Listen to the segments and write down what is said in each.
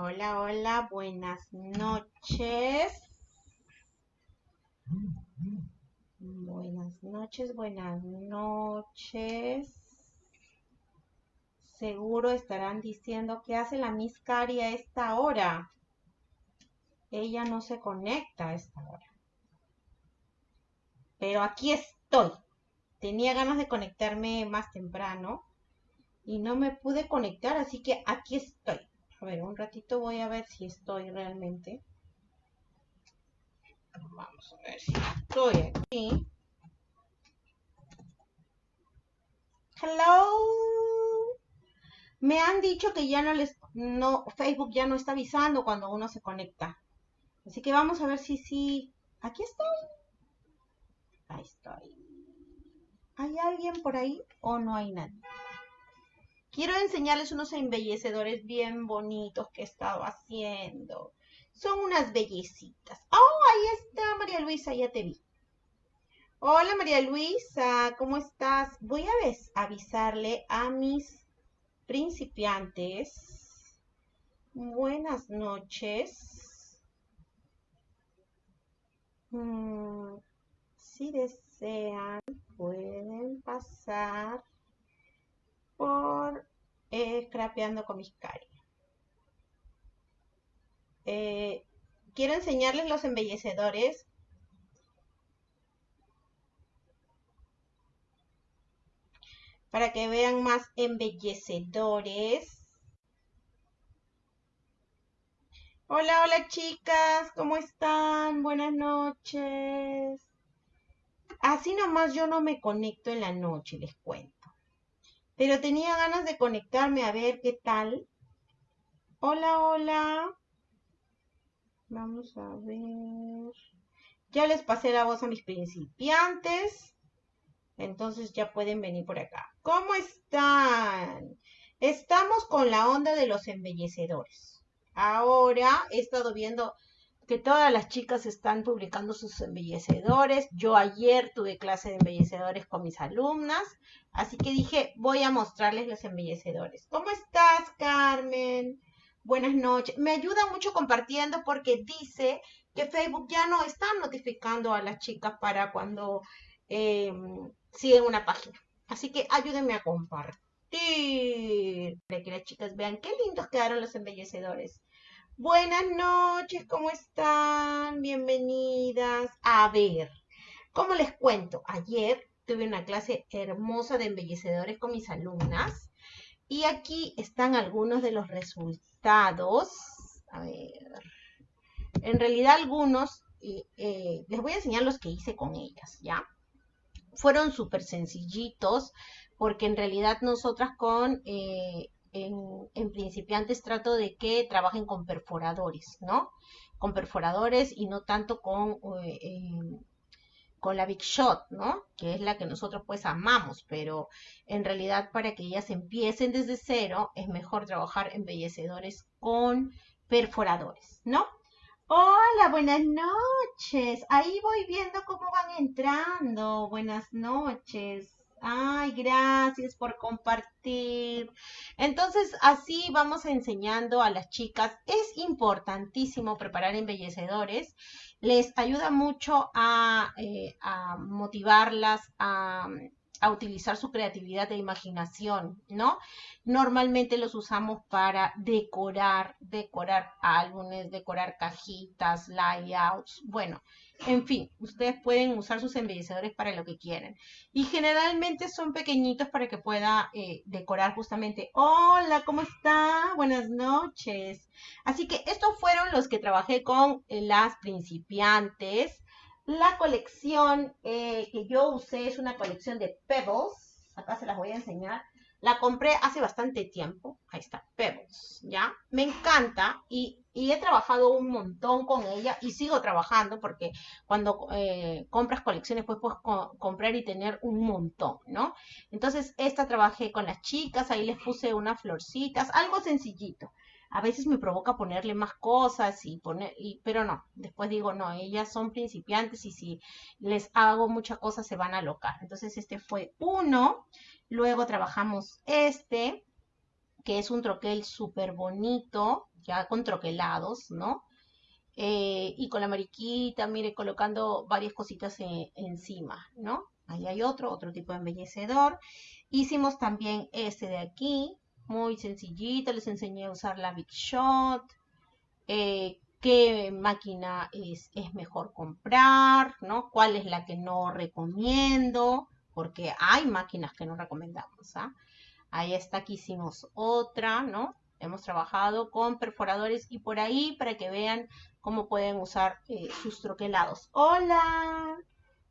Hola, hola, buenas noches. Buenas noches, buenas noches. Seguro estarán diciendo que hace la Miss Cari a esta hora. Ella no se conecta a esta hora. Pero aquí estoy. Tenía ganas de conectarme más temprano y no me pude conectar, así que aquí estoy. A ver, un ratito voy a ver si estoy realmente. Vamos a ver si estoy aquí. Hello. Me han dicho que ya no les, no, Facebook ya no está avisando cuando uno se conecta. Así que vamos a ver si sí. Aquí estoy. Ahí estoy. ¿Hay alguien por ahí o no hay nadie? Quiero enseñarles unos embellecedores bien bonitos que he estado haciendo. Son unas bellecitas. ¡Oh, ahí está María Luisa! Ya te vi. Hola María Luisa, ¿cómo estás? Voy a avisarle a mis principiantes. Buenas noches. Mm, si desean, pueden pasar por Scrapeando con mis cari. Eh, quiero enseñarles los embellecedores. Para que vean más embellecedores. Hola, hola chicas, ¿cómo están? Buenas noches. Así nomás yo no me conecto en la noche, les cuento. Pero tenía ganas de conectarme a ver qué tal. Hola, hola. Vamos a ver. Ya les pasé la voz a mis principiantes. Entonces ya pueden venir por acá. ¿Cómo están? Estamos con la onda de los embellecedores. Ahora he estado viendo que todas las chicas están publicando sus embellecedores. Yo ayer tuve clase de embellecedores con mis alumnas, así que dije, voy a mostrarles los embellecedores. ¿Cómo estás, Carmen? Buenas noches. Me ayuda mucho compartiendo porque dice que Facebook ya no está notificando a las chicas para cuando eh, siguen una página. Así que ayúdenme a compartir. Para que las chicas vean qué lindos quedaron los embellecedores. Buenas noches, ¿cómo están? Bienvenidas. A ver, ¿cómo les cuento? Ayer tuve una clase hermosa de embellecedores con mis alumnas y aquí están algunos de los resultados. A ver, en realidad algunos, eh, les voy a enseñar los que hice con ellas, ¿ya? Fueron súper sencillitos porque en realidad nosotras con... Eh, en, principiantes trato de que trabajen con perforadores, ¿no? Con perforadores y no tanto con, eh, con la Big Shot, ¿no? Que es la que nosotros pues amamos, pero en realidad para que ellas empiecen desde cero es mejor trabajar embellecedores con perforadores, ¿no? Hola, buenas noches. Ahí voy viendo cómo van entrando. Buenas noches. Ay, gracias por compartir. Entonces, así vamos enseñando a las chicas. Es importantísimo preparar embellecedores. Les ayuda mucho a, eh, motivarlas, a, a utilizar su creatividad e imaginación, ¿no? Normalmente los usamos para decorar, decorar álbumes, decorar cajitas, layouts, bueno, en fin, ustedes pueden usar sus embellecedores para lo que quieren. Y generalmente son pequeñitos para que pueda eh, decorar justamente. Hola, ¿cómo está? Buenas noches. Así que estos fueron los que trabajé con las principiantes. La colección eh, que yo usé es una colección de Pebbles. Acá se las voy a enseñar. La compré hace bastante tiempo. Ahí está, Pebbles, ¿ya? Me encanta y, he trabajado un montón con ella y sigo trabajando porque cuando eh, compras colecciones pues puedes comprar y tener un montón, ¿no? Entonces, esta trabajé con las chicas, ahí les puse unas florcitas, algo sencillito. A veces me provoca ponerle más cosas y poner, y, pero no, después digo, no, ellas son principiantes y si les hago muchas cosas se van a alocar. Entonces, este fue uno. Luego trabajamos este. que es un troquel súper bonito, ya con troquelados, ¿no? Eh, y con la mariquita, mire, colocando varias cositas encima, ¿no? Ahí hay otro, otro tipo de embellecedor. Hicimos también este de aquí, muy sencillito, les enseñé a usar la Big Shot, eh, qué máquina es, es, mejor comprar, ¿no? ¿Cuál es la que no recomiendo? Porque hay máquinas que no recomendamos, ¿ah? Ahí está, aquí hicimos otra, ¿no? Hemos trabajado con perforadores y por ahí para que vean cómo pueden usar eh, sus troquelados. Hola,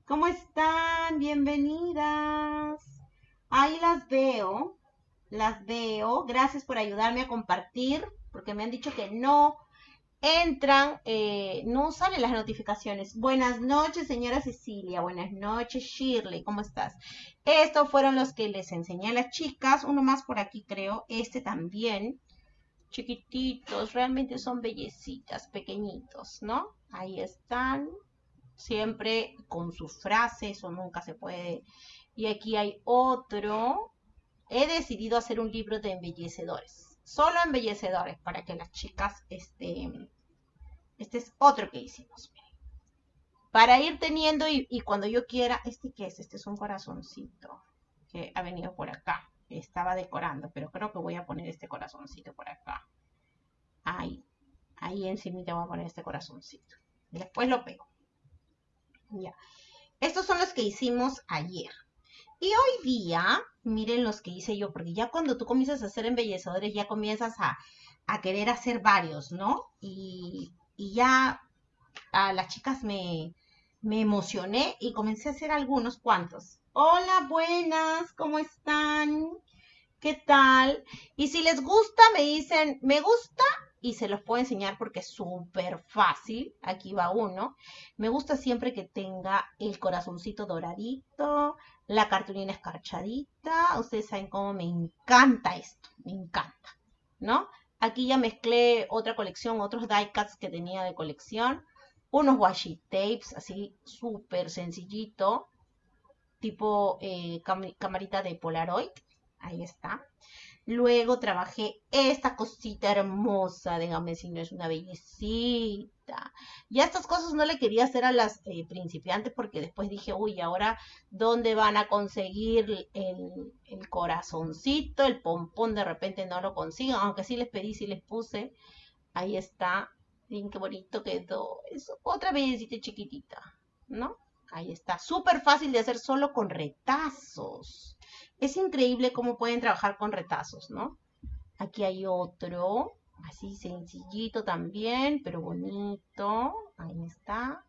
¿cómo están? Bienvenidas. Ahí las veo, las veo. Gracias por ayudarme a compartir, porque me han dicho que no entran, eh, no salen las notificaciones. Buenas noches, señora Cecilia. Buenas noches, Shirley. ¿Cómo estás? Estos fueron los que les enseñé a las chicas. Uno más por aquí, creo. Este también chiquititos, realmente son bellecitas, pequeñitos, ¿no? Ahí están, siempre con su frase, eso nunca se puede. Y aquí hay otro. He decidido hacer un libro de embellecedores, solo embellecedores, para que las chicas, este, este es otro que hicimos. Para ir teniendo y, cuando yo quiera, ¿este qué es? Este es un corazoncito que ha venido por acá estaba decorando, pero creo que voy a poner este corazoncito por acá. Ahí, ahí encima voy a poner este corazoncito. Después lo pego. Ya. Estos son los que hicimos ayer. Y hoy día, miren los que hice yo, porque ya cuando tú comienzas a hacer embellecedores, ya comienzas a, querer hacer varios, ¿no? Y, ya a las chicas me, me emocioné y comencé a hacer algunos cuantos. Hola, buenas, ¿cómo están? ¿Qué tal? Y si les gusta, me dicen, me gusta y se los puedo enseñar porque es súper fácil. Aquí va uno. Me gusta siempre que tenga el corazoncito doradito, la cartulina escarchadita. Ustedes saben cómo me encanta esto, me encanta, ¿no? Aquí ya mezclé otra colección, otros die cuts que tenía de colección. Unos washi tapes, así súper sencillito tipo eh, camarita de Polaroid. Ahí está. Luego trabajé esta cosita hermosa, dígame si no es una bellecita. Ya estas cosas no le quería hacer a las eh, principiantes porque después dije, uy, ahora, ¿dónde van a conseguir el, el, corazoncito? El pompón de repente no lo consigan, aunque sí les pedí, sí les puse. Ahí está. Miren qué bonito quedó. Es otra bellecita chiquitita, ¿no? Ahí está, súper fácil de hacer solo con retazos. Es increíble cómo pueden trabajar con retazos, ¿no? Aquí hay otro, así sencillito también, pero bonito. Ahí está.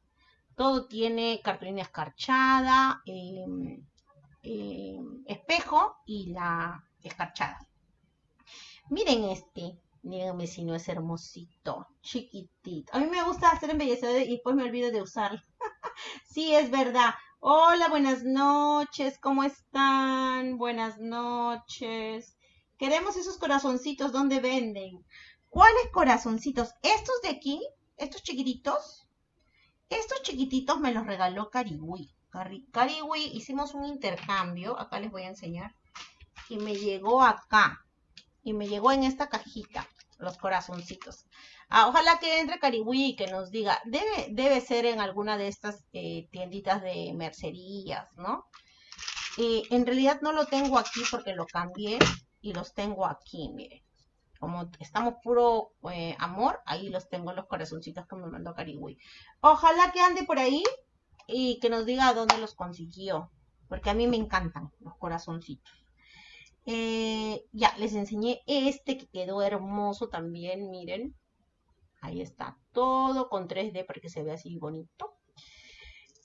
Todo tiene cartulina escarchada, em, em, espejo y la escarchada. Miren este. Díganme si no es hermosito, chiquitito. A mí me gusta hacer embellecedor y después me olvido de usarlo. sí, es verdad. Hola, buenas noches. ¿Cómo están? Buenas noches. Queremos esos corazoncitos. ¿Dónde venden? ¿Cuáles corazoncitos? Estos de aquí, estos chiquititos. Estos chiquititos me los regaló Cariwi. Cariwi, hicimos un intercambio. Acá les voy a enseñar. Y me llegó acá y me llegó en esta cajita los corazoncitos. Ah, ojalá que entre Cariwi y que nos diga, debe, debe ser en alguna de estas eh, tienditas de mercerías, ¿no? Eh, en realidad no lo tengo aquí porque lo cambié y los tengo aquí, miren. Como estamos puro eh, amor, ahí los tengo los corazoncitos que me mandó Cariwi. Ojalá que ande por ahí y que nos diga dónde los consiguió, porque a mí me encantan los corazoncitos. Eh, ya, les enseñé este que quedó hermoso también, miren. Ahí está, todo con 3D para que se vea así bonito.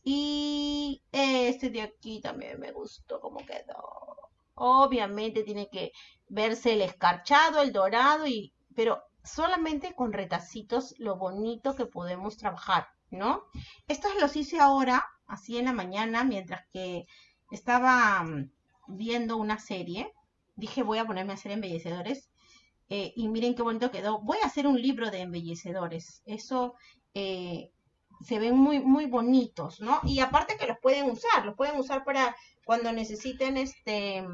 Y este de aquí también me gustó cómo quedó. Obviamente tiene que verse el escarchado, el dorado, y, pero solamente con retacitos lo bonito que podemos trabajar, ¿no? Estos los hice ahora, así en la mañana, mientras que estaba mm, viendo una serie dije voy a ponerme a hacer embellecedores. Eh, y miren qué bonito quedó. Voy a hacer un libro de embellecedores. Eso eh, se ven muy, muy bonitos, ¿no? Y aparte que los pueden usar, los pueden usar para cuando necesiten este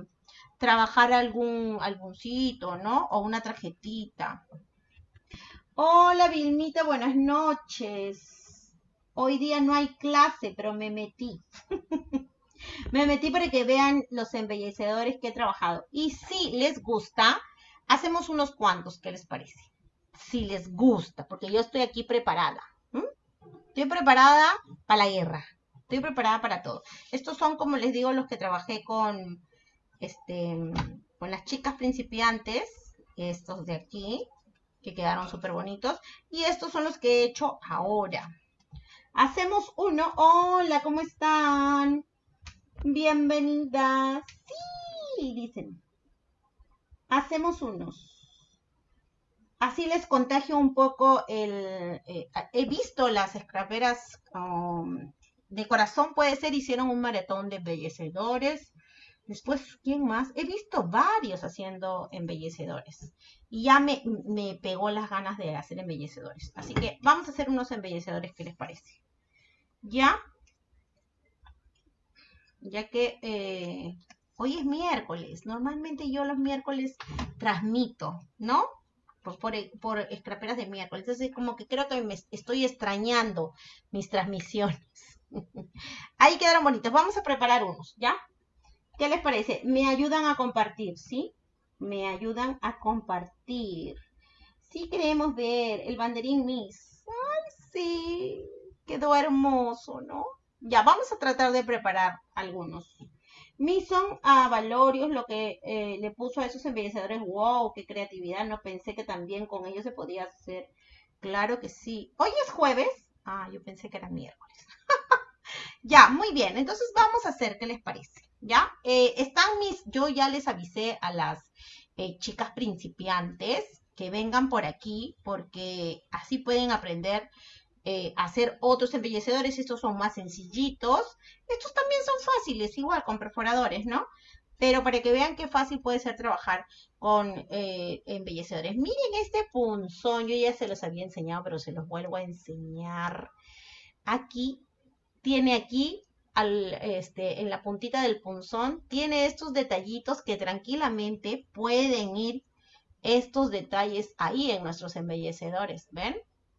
trabajar algún alguncito, ¿no? O una tarjetita. Hola Vilmita, buenas noches. Hoy día no hay clase, pero me metí. me metí para que vean los embellecedores que he trabajado. Y si les gusta, hacemos unos cuantos, ¿qué les parece? Si les gusta, porque yo estoy aquí preparada. Estoy preparada para la guerra. Estoy preparada para todo. Estos son, como les digo, los que trabajé con, este, con las chicas principiantes. Estos de aquí que quedaron súper bonitos. Y estos son los que he hecho ahora. Hacemos uno. Hola, ¿cómo están? Bienvenidas. Sí, dicen. Hacemos unos. Así les contagio un poco el... Eh, he visto las scraperas um, de corazón, puede ser, hicieron un maratón de embellecedores. Después, ¿quién más? He visto varios haciendo embellecedores. Y ya me, pegó las ganas de hacer embellecedores. Así que vamos a hacer unos embellecedores, ¿qué les parece? Ya. Ya que eh, hoy es miércoles. Normalmente yo los miércoles transmito, ¿no? Por, por, por escraperas de miércoles. Entonces, como que creo que me estoy extrañando mis transmisiones. Ahí quedaron bonitos. Vamos a preparar unos, ¿ya? ¿Qué les parece? Me ayudan a compartir, ¿sí? Me ayudan a compartir. Sí queremos ver el banderín Miss. Ay, sí. Quedó hermoso, ¿no? Ya, vamos a tratar de preparar algunos. Mison a Valorios, lo que eh, le puso a esos embellecedores, wow, qué creatividad, no pensé que también con ellos se podía hacer. Claro que sí. Hoy es jueves. Ah, yo pensé que era miércoles. ya, muy bien. Entonces vamos a hacer, ¿qué les parece? ¿ya? Eh, están mis, yo ya les avisé a las eh, chicas principiantes que vengan por aquí porque así pueden aprender eh, hacer otros embellecedores. Estos son más sencillitos. Estos también son fáciles, igual con perforadores, ¿no? Pero para que vean qué fácil puede ser trabajar con embellecedores. Miren este punzón, yo ya se los había enseñado, pero se los vuelvo a enseñar. Aquí, tiene aquí este, en la puntita del punzón, tiene estos detallitos que tranquilamente pueden ir estos detalles ahí en nuestros embellecedores, ¿ven?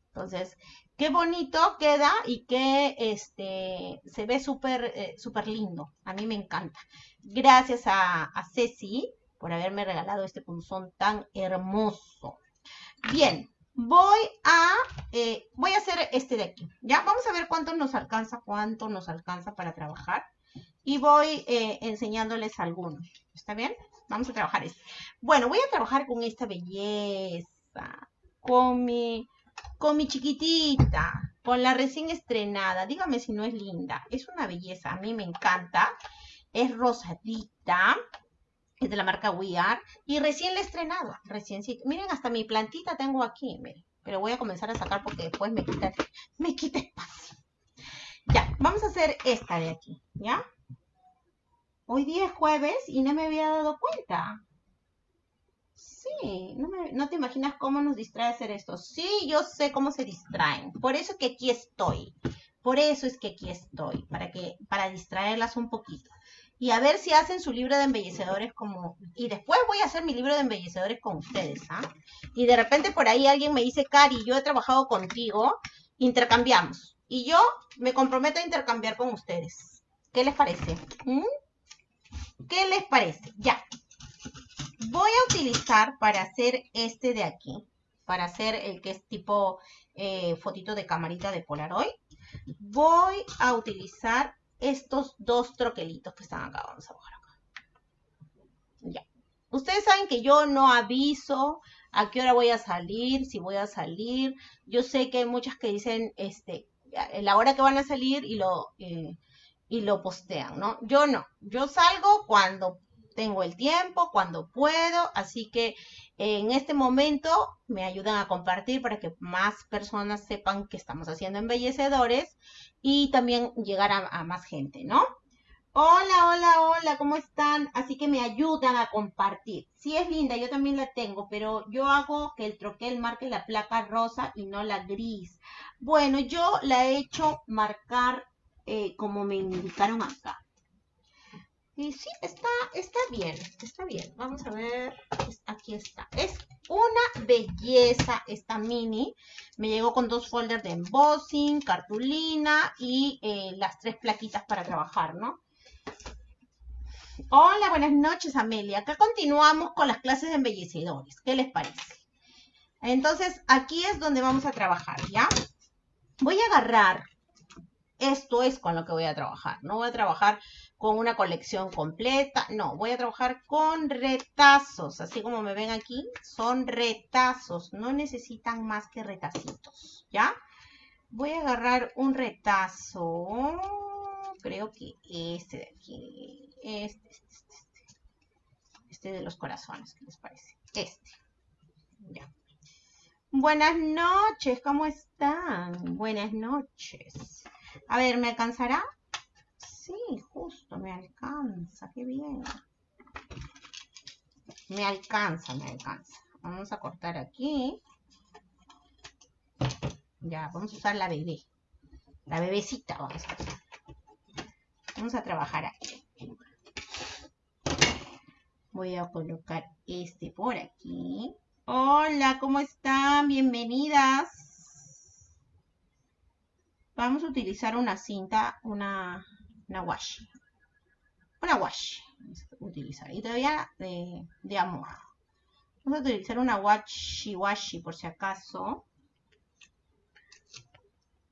Entonces, qué bonito queda y que este, se ve súper eh, lindo. A mí me encanta. Gracias a, a Ceci por haberme regalado este punzón tan hermoso. Bien, voy a, eh, voy a hacer este de aquí, ¿ya? Vamos a ver cuánto nos alcanza, cuánto nos alcanza para trabajar. Y voy eh, enseñándoles algunos, ¿está bien? Vamos a trabajar este. Bueno, voy a trabajar con esta belleza, con mi, con mi chiquitita, con la recién estrenada. Dígame si no es linda. Es una belleza, a mí me encanta. Es rosadita, es de la marca We Are y recién la he estrenado, recién Miren, hasta mi plantita tengo aquí, miren. Pero voy a comenzar a sacar porque después me quita, me quita espacio. Ya, vamos a hacer esta de aquí, ¿ya? Hoy día es jueves y no me había dado cuenta. Sí, no, no te imaginas cómo nos distrae hacer esto. Sí, yo sé cómo se distraen. Por eso que aquí estoy. Por eso es que aquí estoy, para que para distraerlas un poquito y a ver si hacen su libro de embellecedores como... Y después voy a hacer mi libro de embellecedores con ustedes, ¿ah? Y de repente por ahí alguien me dice, Cari, yo he trabajado contigo, intercambiamos. Y yo me comprometo a intercambiar con ustedes. ¿Qué les parece? ¿Mm? ¿Qué les parece? Ya. Voy a utilizar para hacer este de aquí, para hacer el que es tipo eh, fotito de camarita de Polaroid, voy a utilizar estos dos troquelitos que están acá. Vamos a bajar acá. Ya. Ustedes saben que yo no aviso a qué hora voy a salir, si voy a salir. Yo sé que hay muchas que dicen este, la hora que van a salir y lo, eh, y lo postean, ¿no? Yo no. Yo salgo cuando tengo el tiempo, cuando puedo, así que en este momento me ayudan a compartir para que más personas sepan que estamos haciendo embellecedores y también llegar a, más gente, ¿no? Hola, hola, hola, ¿cómo están? Así que me ayudan a compartir. Sí es linda, yo también la tengo, pero yo hago que el troquel marque la placa rosa y no la gris. Bueno, yo la he hecho marcar eh, como me indicaron acá. Y sí, está, está bien, está bien. Vamos a ver, aquí está. Es una belleza esta mini. Me llegó con dos folders de embossing, cartulina y eh, las tres plaquitas para trabajar, ¿no? Hola, buenas noches, Amelia. Acá continuamos con las clases de embellecedores. ¿Qué les parece? Entonces, aquí es donde vamos a trabajar, ¿ya? Voy a agarrar, esto es con lo que voy a trabajar. No voy a trabajar con una colección completa. No, voy a trabajar con retazos. Así como me ven aquí, son retazos. No necesitan más que retacitos, ¿ya? Voy a agarrar un retazo. Creo que este de aquí. Este, este, este. Este, este de los corazones, ¿qué les parece? Este. Ya. Buenas noches, ¿cómo están? Buenas noches. A ver, ¿me alcanzará? Sí, justo, me alcanza, qué bien. Me alcanza, me alcanza. Vamos a cortar aquí. Ya, vamos a usar la bebé. La bebecita vamos a usar. Vamos a trabajar aquí. Voy a colocar este por aquí. Hola, ¿cómo están? Bienvenidas. Vamos a utilizar una cinta, una una washi. Una washi. Utilizar. Y todavía de, de amor. Vamos a utilizar una washi washi por si acaso.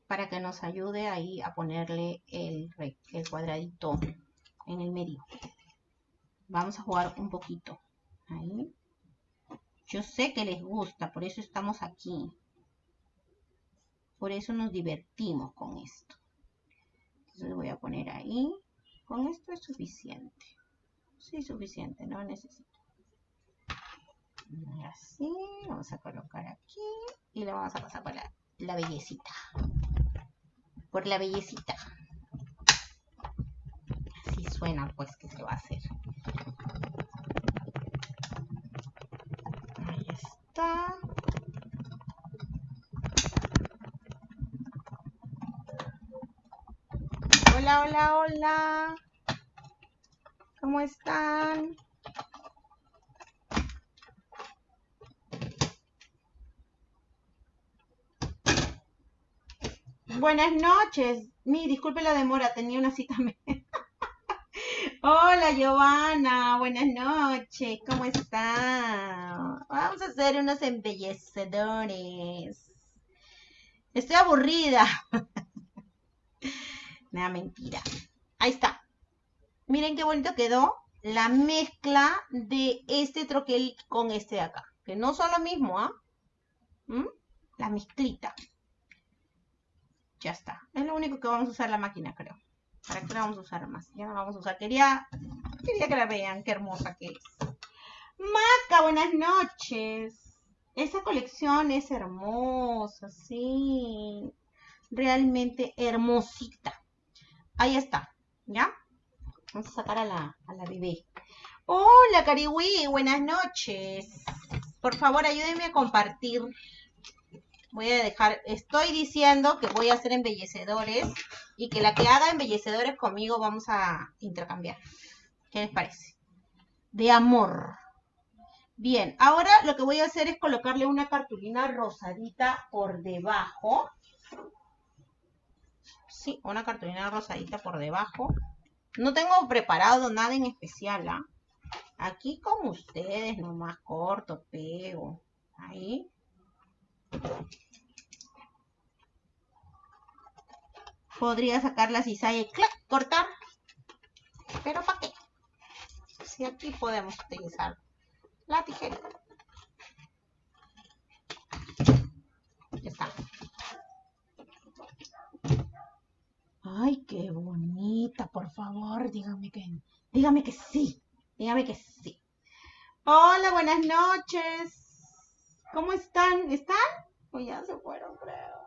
Para que nos ayude ahí a ponerle el, el cuadradito en el medio. Vamos a jugar un poquito. Ahí. Yo sé que les gusta, por eso estamos aquí. Por eso nos divertimos con esto. Entonces voy a poner ahí. Con esto es suficiente. Sí, suficiente, no necesito. Así, vamos a colocar aquí y le vamos a pasar por la, la bellecita. Por la bellecita. Así suena pues que se va a hacer. Ahí está. Hola, hola, hola. ¿Cómo están? Buenas noches. Mi, disculpe la demora, tenía una cita. Hola, Giovanna. Buenas noches. ¿Cómo está? Vamos a hacer unos embellecedores. Estoy aburrida. Nada, mentira. Ahí está. Miren qué bonito quedó la mezcla de este troquel con este de acá. Que no son lo mismo, ¿ah? ¿Mm? La mezclita. Ya está. Es lo único que vamos a usar la máquina, creo. ¿Para qué la vamos a usar más? Ya no la vamos a usar. Quería, quería que la vean. Qué hermosa que es. Maca, buenas noches. Esa colección es hermosa, sí. Realmente hermosita. Ahí está, ¿ya? Vamos a sacar a la, a la bebé. Hola, Cariwi, buenas noches. Por favor, ayúdenme a compartir. Voy a dejar, estoy diciendo que voy a hacer embellecedores y que la que haga embellecedores conmigo vamos a intercambiar. ¿Qué les parece? De amor. Bien, ahora lo que voy a hacer es colocarle una cartulina rosadita por debajo una cartulina rosadita por debajo. No tengo preparado nada en especial, ¿ah? Aquí con ustedes, nomás corto, pego. Ahí. Podría sacar la cizalla y cortar. Pero ¿para qué? Si aquí podemos utilizar la tijera. Ya está. Ay, qué bonita, por favor, dígame que, dígame que sí, dígame que sí. Hola, buenas noches. ¿Cómo están? ¿Están? Pues ya se fueron, creo.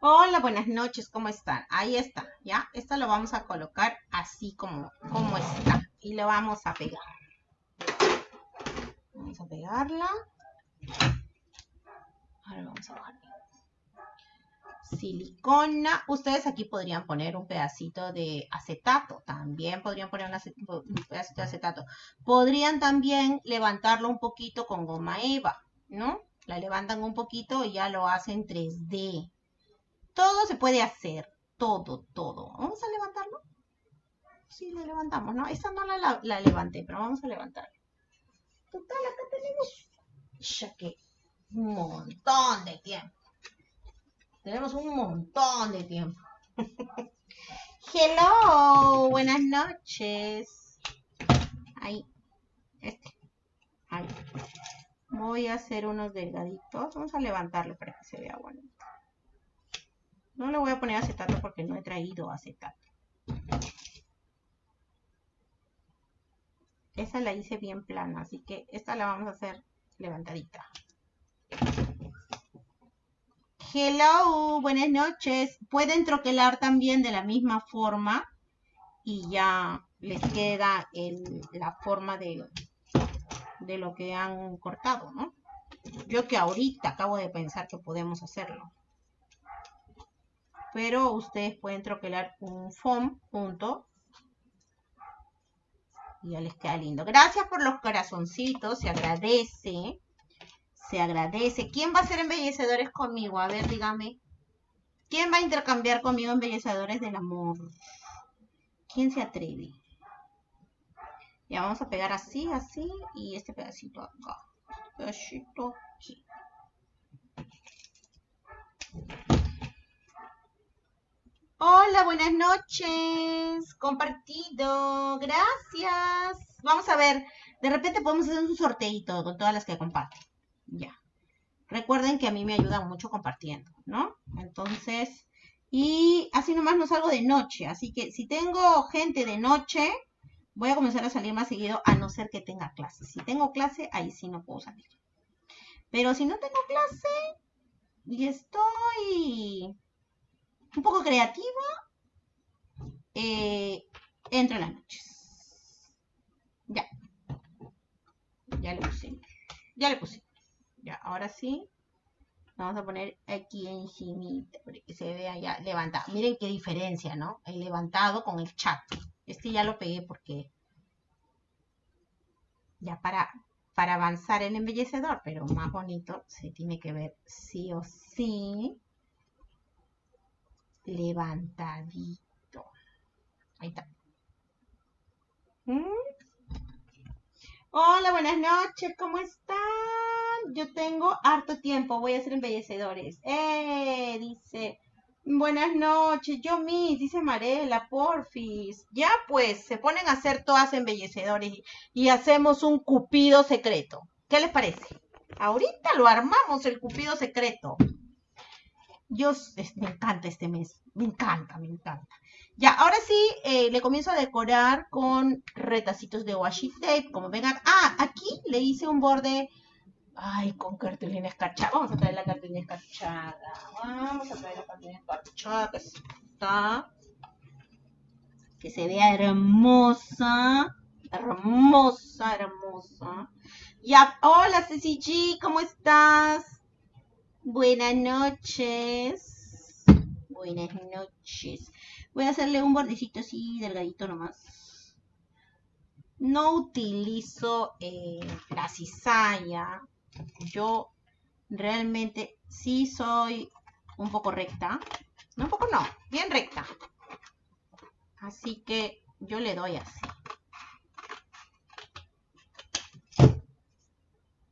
Hola, buenas noches, ¿cómo están? Ahí está, ¿ya? Esta lo vamos a colocar así como, como está. Y le vamos a pegar. Vamos a pegarla. Silicona. Ustedes aquí podrían poner un pedacito de acetato. También podrían poner un, pedacito de acetato. Podrían también levantarlo un poquito con goma eva, ¿no? La levantan un poquito y ya lo hacen 3D. Todo se puede hacer. Todo, todo. Vamos a levantarlo. Sí, lo levantamos, ¿no? Esta no la, la, levanté, pero vamos a levantarlo. Total, acá tenemos ya un montón de tiempo. Tenemos un montón de tiempo. Hello, buenas noches. Ahí, este. Ahí. Voy a hacer unos delgaditos. Vamos a levantarlo para que se vea bonito. No le voy a poner acetato porque no he traído acetato. Esa la hice bien plana, así que esta la vamos a hacer levantadita. Hello, buenas noches. Pueden troquelar también de la misma forma y ya les queda la forma de, de lo que han cortado, ¿no? Yo que ahorita acabo de pensar que podemos hacerlo. Pero ustedes pueden troquelar un foam punto y ya les queda lindo. Gracias por los corazoncitos, se agradece. Se agradece. ¿Quién va a ser embellecedores conmigo? A ver, dígame. ¿Quién va a intercambiar conmigo embellecedores del amor? ¿Quién se atreve? Ya vamos a pegar así, así y este pedacito acá. Este pedacito aquí. Hola, buenas noches. Compartido. Gracias. Vamos a ver. De repente podemos hacer un sorteito con todas las que comparten. Ya. Recuerden que a mí me ayuda mucho compartiendo, ¿no? Entonces, y así nomás no salgo de noche. Así que si tengo gente de noche, voy a comenzar a salir más seguido, a no ser que tenga clase. Si tengo clase, ahí sí no puedo salir. Pero si no tengo clase y estoy un poco creativa, eh, entro en las noches. Ya. Ya le puse. Ya le puse. Ahora sí. Vamos a poner aquí encima para que se vea ya levantado. Miren qué diferencia, ¿no? El levantado con el chat. Este ya lo pegué porque ya para, para avanzar el embellecedor, pero más bonito se tiene que ver sí o sí levantadito. Ahí está. ¿Mm? Hola, buenas noches, ¿cómo están? Yo tengo harto tiempo, voy a hacer embellecedores. Eh, dice, buenas noches, yo mis, dice Marela, porfis. Ya pues, se ponen a hacer todas embellecedores y hacemos un cupido secreto. ¿Qué les parece? Ahorita lo armamos, el cupido secreto. Yo, me encanta este mes, me encanta, me encanta. Ya, ahora sí, eh, le comienzo a decorar con retacitos de washi tape, como vengan. Ah, aquí le hice un borde, ay, con cartulina escarchada. Vamos a traer la cartulina escarchada. Vamos a traer la cartulina escarchada, que está, que se vea hermosa, hermosa, hermosa. Ya, hola Ceci G, ¿cómo estás? Buenas noches. Buenas noches. Voy a hacerle un bordecito así delgadito nomás. No utilizo eh, la cizalla. Yo realmente sí soy un poco recta. No, un poco no, bien recta. Así que yo le doy así.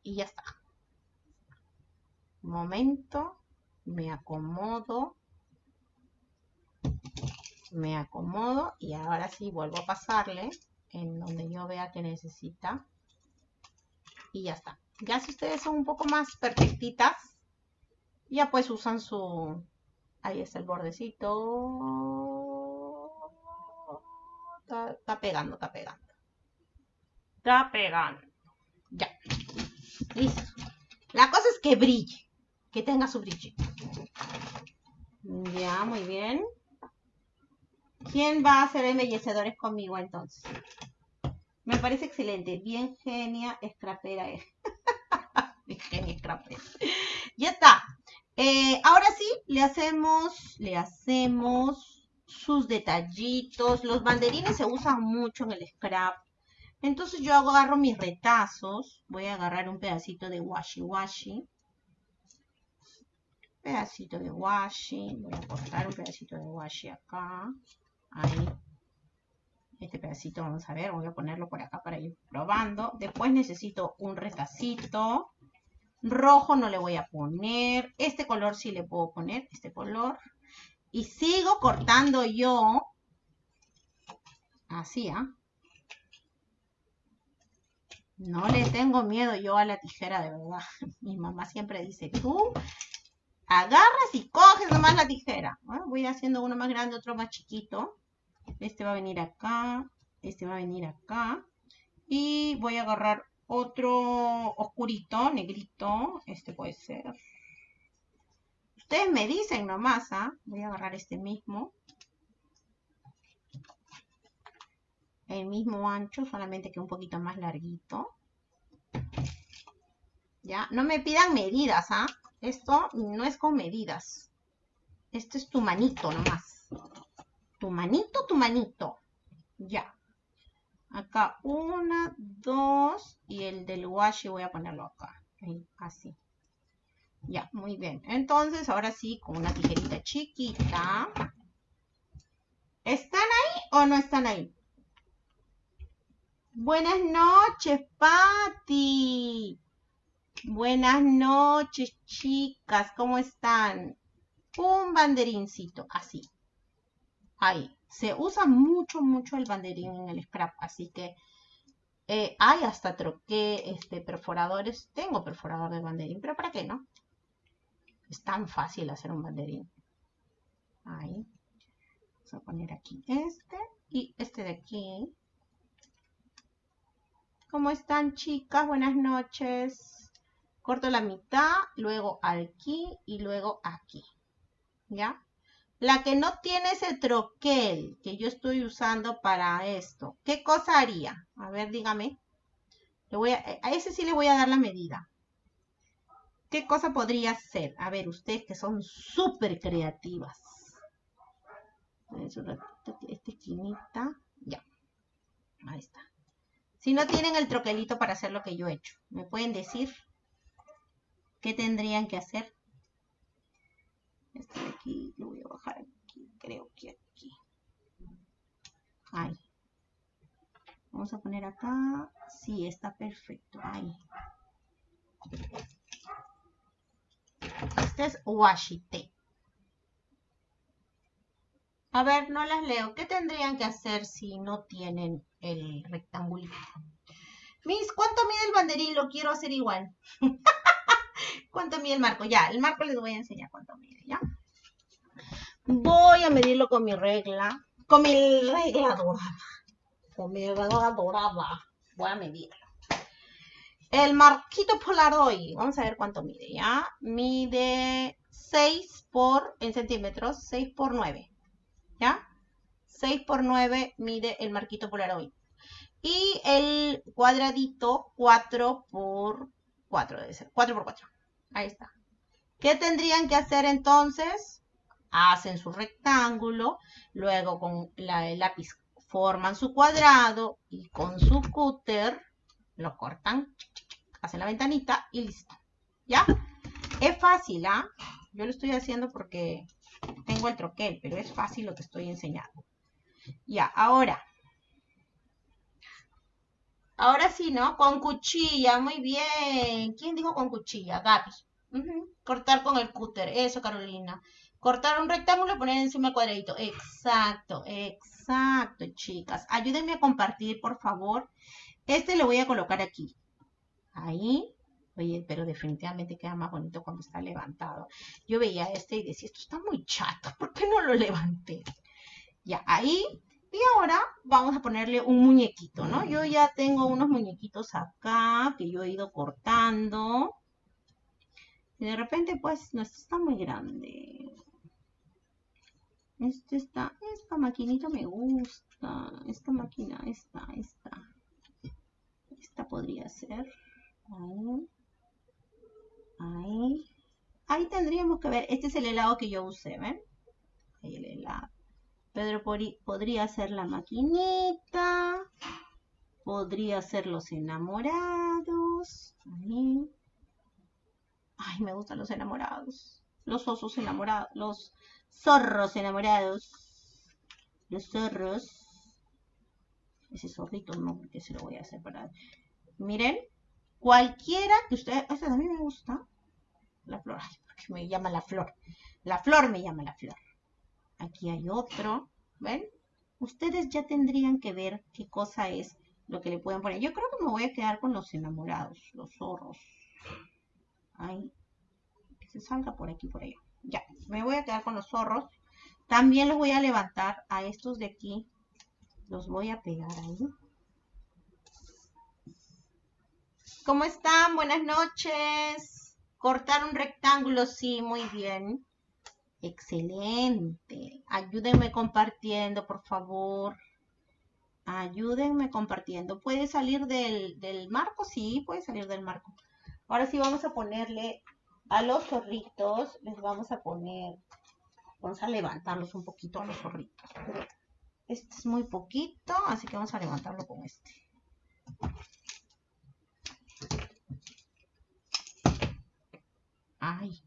Y ya está. Momento, me acomodo me acomodo y ahora sí vuelvo a pasarle en donde yo vea que necesita y ya está. Ya si ustedes son un poco más perfectitas, ya pues usan su... Ahí está el bordecito. Está, está pegando, está pegando. Está pegando. Ya. Listo. La cosa es que brille. Que tenga su brillo. Ya, muy bien. ¿Quién va a hacer embellecedores conmigo entonces? Me parece excelente. Bien genia, escrapera. Bien genia, escrapera. Ya está. Eh, ahora sí, le hacemos, le hacemos sus detallitos. Los banderines se usan mucho en el scrap. Entonces yo agarro mis retazos. Voy a agarrar un pedacito de washi washi. Pedacito de washi. Voy a cortar un pedacito de washi acá. Ahí. Este pedacito, vamos a ver, voy a ponerlo por acá para ir probando. Después necesito un retacito. Rojo no le voy a poner. Este color sí le puedo poner, este color. Y sigo cortando yo. Así, ¿ah? No le tengo miedo yo a la tijera, de verdad. Mi mamá siempre dice, tú agarras y coges nomás la tijera. voy haciendo uno más grande, otro más chiquito. Este va a venir acá, este va a venir acá. Y voy a agarrar otro oscurito, negrito. Este puede ser. Ustedes me dicen nomás, ¿ah? Voy a agarrar este mismo. El mismo ancho, solamente que un poquito más larguito. ¿Ya? No me pidan medidas, ¿ah? Esto no es con medidas. Esto es tu manito nomás. Tu manito, tu manito. Ya. Acá una, dos y el del washi voy a ponerlo acá. así. Ya, muy bien. Entonces, ahora sí, con una tijerita chiquita. ¿Están ahí o no están ahí? Buenas noches, Patti. Buenas noches, chicas. ¿Cómo están? Un banderincito, así. Ahí. Se usa mucho, mucho el banderín en el scrap, así que eh, hay hasta troqué este, perforadores. Tengo perforador de banderín, pero ¿para qué no? Es tan fácil hacer un banderín. Ahí. Vamos a poner aquí este y este de aquí. ¿Cómo están chicas? Buenas noches. Corto la mitad, luego aquí y luego aquí. ¿Ya? La que no tiene ese troquel que yo estoy usando para esto, ¿qué cosa haría? A ver, dígame. Voy a, ese sí le voy a dar la medida. ¿Qué cosa podría ser? A ver, ustedes que son súper creativas. Esta esquinita. Ya. Ahí está. Si no tienen el troquelito para hacer lo que yo he hecho, ¿me pueden decir qué tendrían que hacer? Este de aquí lo voy a bajar aquí, creo que aquí. Ahí. Vamos a poner acá. Sí, está perfecto. Ahí. Este es washi tape. A ver, no las leo. ¿Qué tendrían que hacer si no tienen el rectángulo? Miss, ¿cuánto mide el banderín? Lo quiero hacer igual. ¿Cuánto mide el marco? Ya, el marco les voy a enseñar cuánto mide, ¿ya? Voy a medirlo con mi regla. Con mi regla dorada. Con mi regla dorada. Voy a medirlo. El marquito Polaroid, vamos a ver cuánto mide, ¿ya? Mide 6 por, en centímetros, 6 por 9, ¿ya? 6 por 9 mide el marquito Polaroid. Y el cuadradito 4 por 4 debe ser, 4 por 4. Ahí está. ¿Qué tendrían que hacer entonces? Hacen su rectángulo, luego con el lápiz forman su cuadrado y con su cúter lo cortan, hacen la ventanita y listo. ¿Ya? Es fácil, ¿ah? Yo lo estoy haciendo porque tengo el troquel, pero es fácil lo que estoy enseñando. Ya, ahora. Ahora sí, ¿no? Con cuchilla, muy bien. ¿Quién dijo con cuchilla? Gaby. Cortar con el cúter, eso Carolina. Cortar un rectángulo y poner encima el cuadradito. Exacto, exacto, chicas. Ayúdenme a compartir, por favor. Este lo voy a colocar aquí. Ahí. Oye, pero definitivamente queda más bonito cuando está levantado. Yo veía este y decía, esto está muy chato, ¿por qué no lo levanté? Ya, ahí. Y ahora vamos a ponerle un muñequito, ¿no? Yo ya tengo unos muñequitos acá que yo he ido cortando. Y de repente, pues, no, está muy grande. Este está, esta maquinita me gusta. Esta máquina, esta, esta. Esta podría ser. Ahí. Ahí. ahí tendríamos que ver, este es el helado que yo usé, ¿ven? Ahí el helado. Pedro podría hacer la maquinita, podría ser los enamorados. Ahí. Ay, me gustan los enamorados. Los osos enamorados, los zorros enamorados. Los zorros. Ese zorrito no, porque se lo voy a separar. Miren, cualquiera que ustedes... Esta también me gusta. La flor, ay, porque me llama la flor. La flor me llama la flor. Aquí hay otro. ¿Ven? Ustedes ya tendrían que ver qué cosa es lo que le pueden poner. Yo creo que me voy a quedar con los enamorados, los zorros. Ahí. Que se salga por aquí, por allá. Ya, me voy a quedar con los zorros. También los voy a levantar a estos de aquí. Los voy a pegar ahí. ¿Cómo están? Buenas noches. Cortar un rectángulo, sí, muy bien. Excelente. Ayúdenme compartiendo, por favor. Ayúdenme compartiendo. ¿Puede salir del, del marco? Sí, puede salir del marco. Ahora sí vamos a ponerle a los zorritos, les vamos a poner, vamos a levantarlos un poquito a los zorritos. este es muy poquito, así que vamos a levantarlo con este. Ay.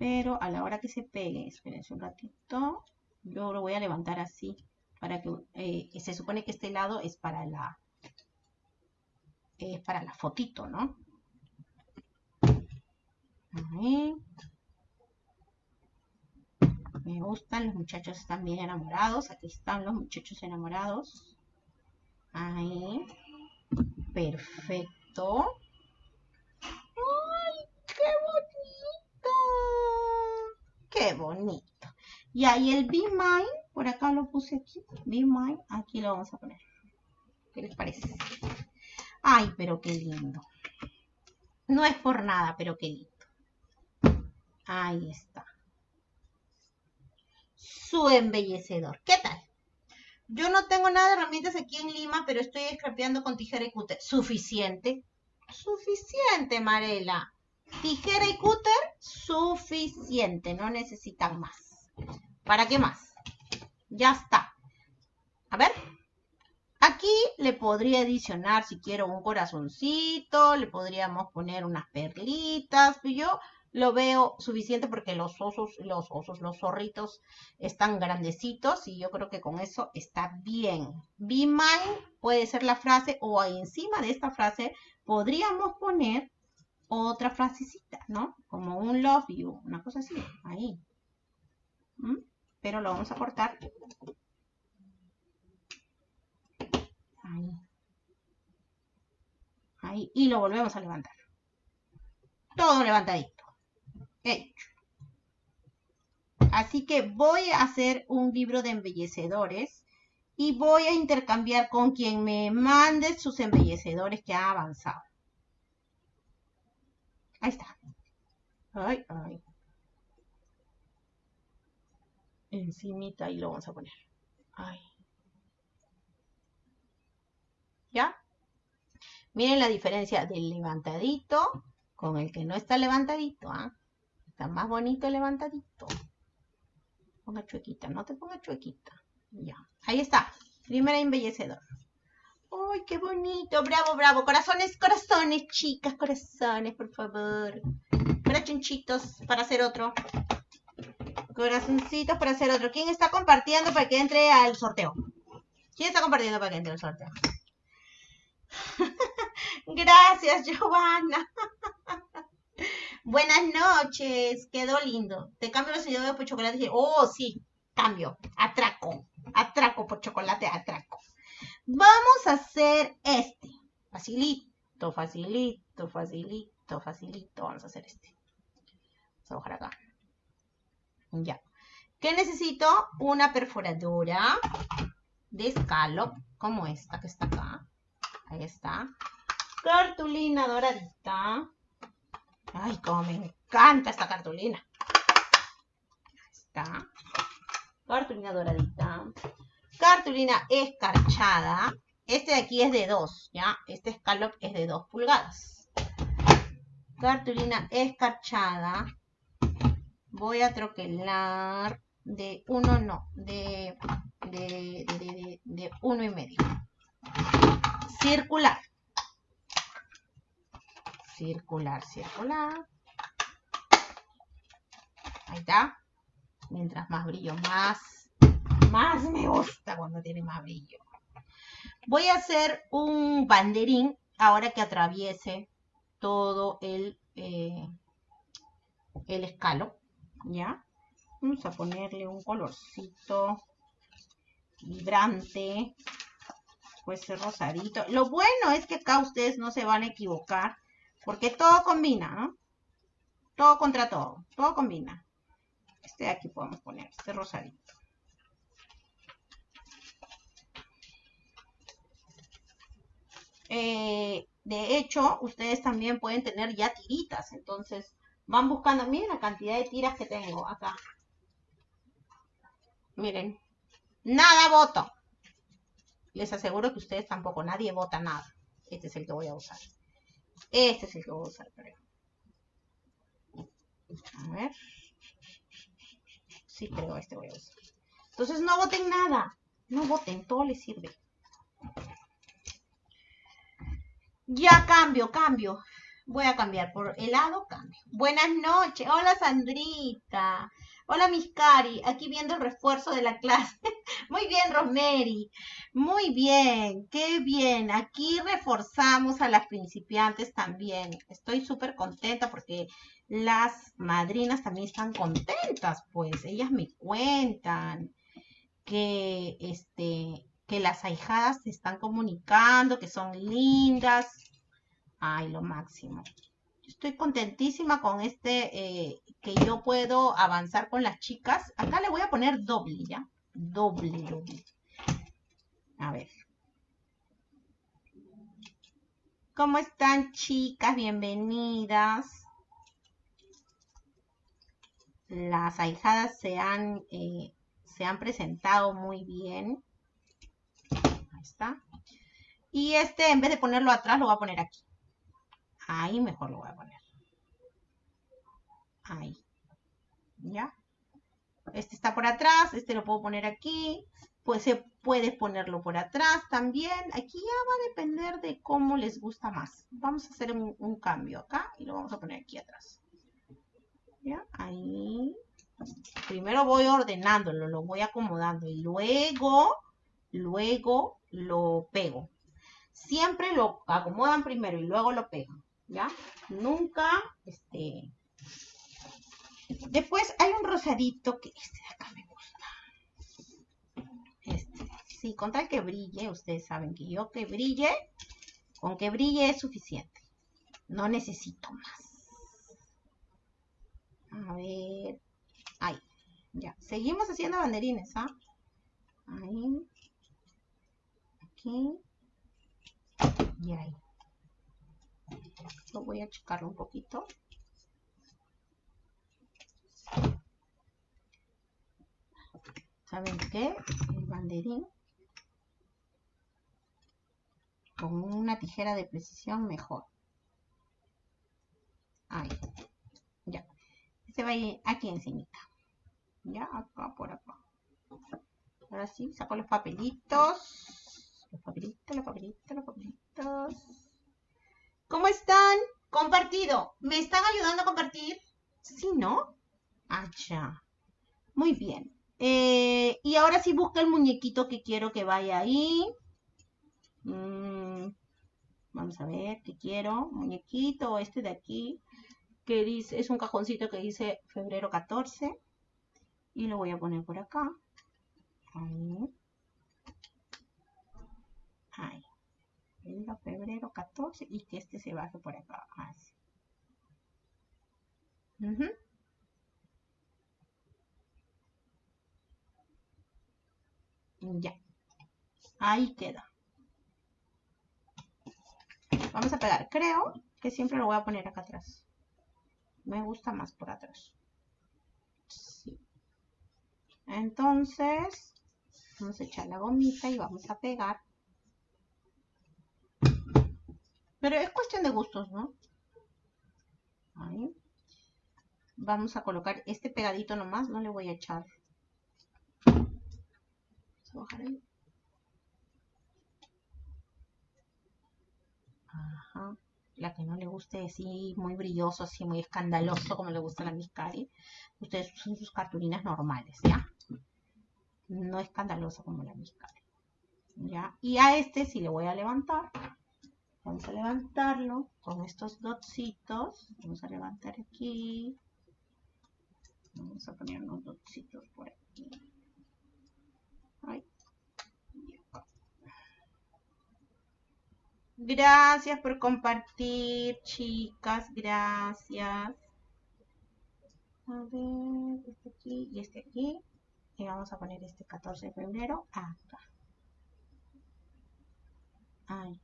Pero a la hora que se pegue, espérense un ratito, yo lo voy a levantar así para que eh, se supone que este lado es para la es para la fotito, ¿no? Ahí. Me gustan, los muchachos están bien enamorados. Aquí están los muchachos enamorados. Ahí. Perfecto. ¡Ay, qué bonito! ¡Qué bonito! Y ahí el Be Mine, por acá lo puse aquí. Be Mine, aquí lo vamos a poner. ¿Qué les parece? Ay, pero qué lindo. No es por nada, pero qué lindo. Ahí está. Su embellecedor. ¿Qué tal? Yo no tengo nada de herramientas aquí en Lima, pero estoy scrapeando con tijera y cúter. ¿Suficiente? Suficiente, Marela. Tijera y cúter, suficiente. No necesitan más. ¿Para qué más? Ya está. A ver. Aquí le podría adicionar, si quiero, un corazoncito. Le podríamos poner unas perlitas. Pero yo lo veo suficiente porque los osos, los osos, los zorritos están grandecitos y yo creo que con eso está bien. Be mine puede ser la frase o encima de esta frase podríamos poner otra frasecita, ¿no? Como un love you, una cosa así, ahí. ¿Mm? Pero lo vamos a cortar. Ahí. Ahí. Y lo volvemos a levantar. Todo levantadito hecho. Así que voy a hacer un libro de embellecedores y voy a intercambiar con quien me mande sus embellecedores que ha avanzado. Ahí está. Ay, ay. Encimita ahí lo vamos a poner. Ay. ¿Ya? Miren la diferencia del levantadito con el que no está levantadito. ¿ah? Está más bonito levantadito. Ponga chuequita, no te ponga chuequita. Ya, ahí está. Primera embellecedor. ¡Ay, qué bonito! Bravo, bravo. Corazones, corazones, chicas, corazones, por favor. Corazoncitos para hacer otro. Corazoncitos para hacer otro. ¿Quién está compartiendo para que entre al sorteo? ¿Quién está compartiendo para que entre al sorteo? Gracias, Giovanna. Buenas noches, quedó lindo. Te cambio los seguidores por chocolate. Oh, sí, cambio. Atraco. Atraco por chocolate, atraco. Vamos a hacer este. Facilito, facilito, facilito, facilito. Vamos a hacer este. Vamos a bajar acá. Ya. ¿Qué necesito? Una perforadora de escalop, como esta que está acá. Ahí está. Cartulina doradita Ay, cómo me encanta esta cartulina. Ahí está. Cartulina doradita. Cartulina escarchada. Este de aquí es de 2, ¿ya? Este escalop es de 2 pulgadas. cartulina escarchada. Voy a troquelar de uno, no, de, de, de, de uno y medio. Circular. Circular, circular. Ahí está. Mientras más brillo, más, más me gusta cuando tiene más brillo. Voy a hacer un banderín ahora que atraviese todo el, eh, el escalo, ¿ya? Vamos a ponerle un colorcito vibrante, pues rosadito. Lo bueno es que acá ustedes no se van a equivocar, porque todo combina, ¿no? Todo contra todo, todo combina. Este de aquí podemos poner, este rosadito. Eh, de hecho, ustedes también pueden tener ya tiritas. Entonces, van buscando, miren la cantidad de tiras que tengo acá. Miren, nada voto. Les aseguro que ustedes tampoco, nadie vota nada. Este es el que voy a usar. Este es el que voy a usar, creo. A ver. Sí, creo este voy a usar. Entonces no voten nada. No voten, todo les sirve. Ya cambio, cambio. Voy a cambiar por helado, cambio. Buenas noches. Hola Sandrita. Hola Miscari. Aquí viendo el refuerzo de la clase. Muy bien, Rosemary. Muy bien. Qué bien. Aquí reforzamos a las principiantes también. Estoy súper contenta porque las madrinas también están contentas, pues. Ellas me cuentan que este que las ahijadas se están comunicando, que son lindas. Ay, lo máximo. Estoy contentísima con este, eh, que yo puedo avanzar con las chicas. Acá le voy a poner doble, ¿ya? Doble, doble. A ver. ¿Cómo están, chicas? Bienvenidas. Las ahijadas se han, eh, se han presentado muy bien está. Y este, en vez de ponerlo atrás, lo voy a poner aquí. Ahí mejor lo voy a poner. Ahí. ¿Ya? Este está por atrás, este lo puedo poner aquí. Pues se puede ponerlo por atrás también. Aquí ya va a depender de cómo les gusta más. Vamos a hacer un, un cambio acá y lo vamos a poner aquí atrás. ¿Ya? Ahí. Primero voy ordenándolo, lo voy acomodando y luego, luego lo pego. Siempre lo acomodan primero y luego lo pegan, ¿ya? Nunca, este... Después hay un rosadito que este de acá me gusta. Este, sí, con tal que brille, ustedes saben que yo que brille, con que brille es suficiente. No necesito más. A ver, ahí, ya. Seguimos haciendo banderines, ¿ah? Ahí aquí y ahí. Lo voy a achicarlo un poquito. ¿Saben qué? El banderín con una tijera de precisión mejor. Ahí. Ya. Este va a ir aquí encima. Ya, acá por acá. Ahora sí, saco los papelitos. Los papelitos, los papelitos, los papelitos. ¿Cómo están? Compartido. ¿Me están ayudando a compartir? Sí, ¿no? Ah, ya. Muy bien. Eh, y ahora sí busca el muñequito que quiero que vaya ahí. Mm, vamos a ver qué quiero. Muñequito, este de aquí, que dice, es un cajoncito que dice febrero 14. Y lo voy a poner por acá. Ahí. Ahí. Enero, febrero 14 y que este se baje por acá. Ya. Ahí queda. Vamos a pegar. Creo que siempre lo voy a poner acá atrás. Me gusta más por atrás. Sí. Entonces, vamos a echar la gomita y vamos a pegar Pero es cuestión de gustos, ¿no? Vamos a colocar este pegadito nomás, no le voy a echar. Vamos a bajar ahí. Ajá. La que no le guste así muy brilloso, así muy escandaloso como le gusta a la Miscari. Ustedes usan sus cartulinas normales, ¿ya? No escandaloso como la Miscari. ¿Ya? Y a este sí le voy a levantar. Vamos a levantarlo con estos dotcitos. Vamos a levantar aquí. Vamos a poner unos dotcitos por aquí. Gracias por compartir, chicas. Gracias. A ver, este aquí y este aquí. Y vamos a poner este 14 de febrero acá. Ahí.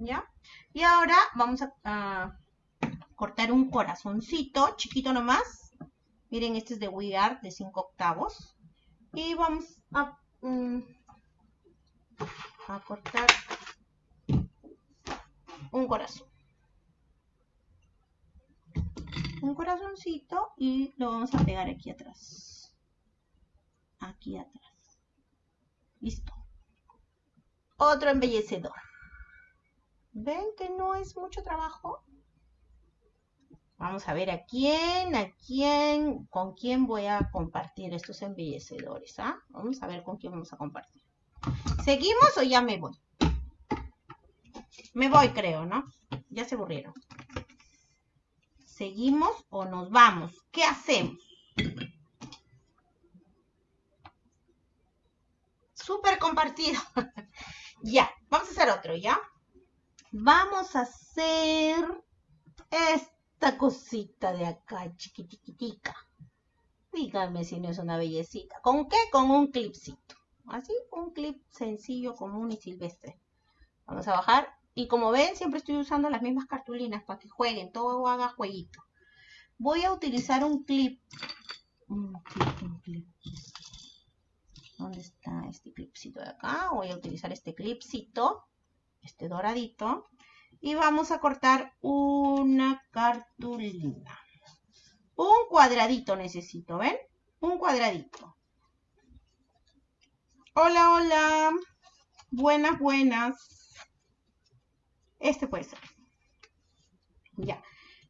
¿Ya? Y ahora vamos a, cortar un corazoncito, chiquito nomás. Miren, este es de We Art de 5 octavos. Y vamos a... Mm, a cortar un corazón. Un corazoncito y lo vamos a pegar aquí atrás. Aquí atrás. Listo. Otro embellecedor. ¿Ven que no es mucho trabajo? Vamos a ver a quién, a quién, con quién voy a compartir estos embellecedores. ¿ah? Vamos a ver con quién vamos a compartir. ¿Seguimos o ya me voy? Me voy, creo, ¿no? Ya se aburrieron. ¿Seguimos o nos vamos? ¿Qué hacemos? Súper compartido. ya, vamos a hacer otro, ¿ya? Vamos a hacer esta cosita de acá, chiquitiquitica. Díganme si no es una bellecita. ¿Con qué? Con un clipcito. Así, un clip sencillo, común y silvestre. Vamos a bajar. Y como ven, siempre estoy usando las mismas cartulinas para que jueguen, todo haga jueguito. Voy a utilizar un clip. Un clip, un clip. ¿Dónde está este clipcito de acá? Voy a utilizar este clipcito, este doradito. Y vamos a cortar una cartulina. Un cuadradito necesito, ¿ven? Un cuadradito. Hola, hola. Buenas, buenas. Este puede ser. Ya.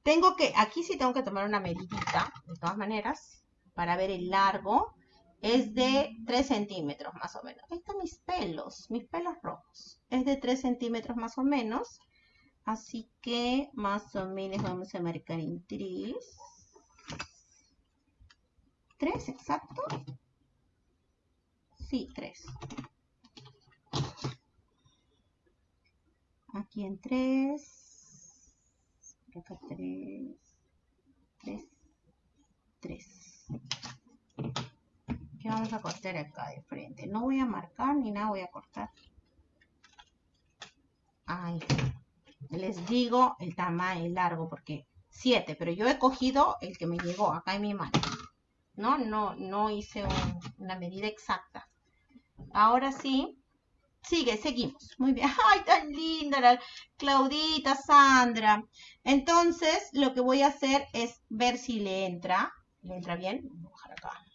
Tengo que, aquí sí tengo que tomar una medidita, de todas maneras, para ver el largo. Es de 3 centímetros más o menos. Ahí están mis pelos, mis pelos rojos. Es de 3 centímetros más o menos. Así que más o menos vamos a marcar en 3. 3, exacto. Sí, 3. Aquí en 3. Acá 3. 3. 3. ¿Qué vamos a cortar acá de frente? No voy a marcar ni nada, voy a cortar. Ay, les digo el tamaño, largo, porque 7, pero yo he cogido el que me llegó acá en mi mano. No, no, no hice una medida exacta. Ahora sí. Sigue, seguimos. Muy bien. ¡Ay, tan linda la Claudita, Sandra! Entonces, lo que voy a hacer es ver si le entra. ¿Le entra bien? Voy a bajar acá.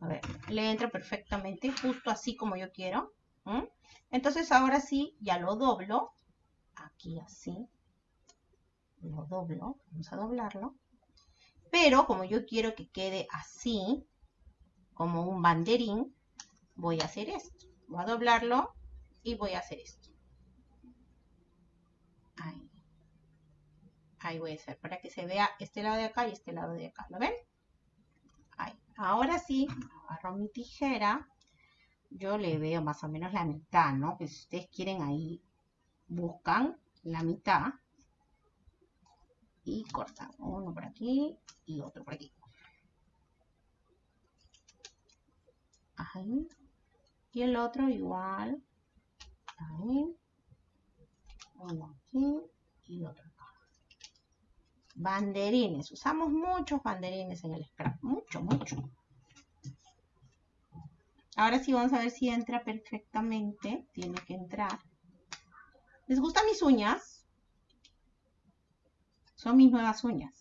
A ver, le entra perfectamente, justo así como yo quiero. Entonces, ahora sí, ya lo doblo. Aquí así. Lo doblo. Vamos a doblarlo. Pero, como yo quiero que quede así, como un banderín, voy a hacer esto. Voy a doblarlo y voy a hacer esto. Ahí. Ahí voy a hacer para que se vea este lado de acá y este lado de acá. ¿Lo ven? Ahora sí, agarro mi tijera. Yo le veo más o menos la mitad, ¿no? Que si ustedes quieren ahí, buscan la mitad. Y cortan uno por aquí y otro por aquí. Ahí. Y el otro igual. Ahí. Uno aquí y otro. Banderines. Usamos muchos banderines en el scrap. Mucho, mucho. Ahora sí vamos a ver si entra perfectamente. Tiene que entrar. ¿Les gustan mis uñas? Son mis nuevas uñas.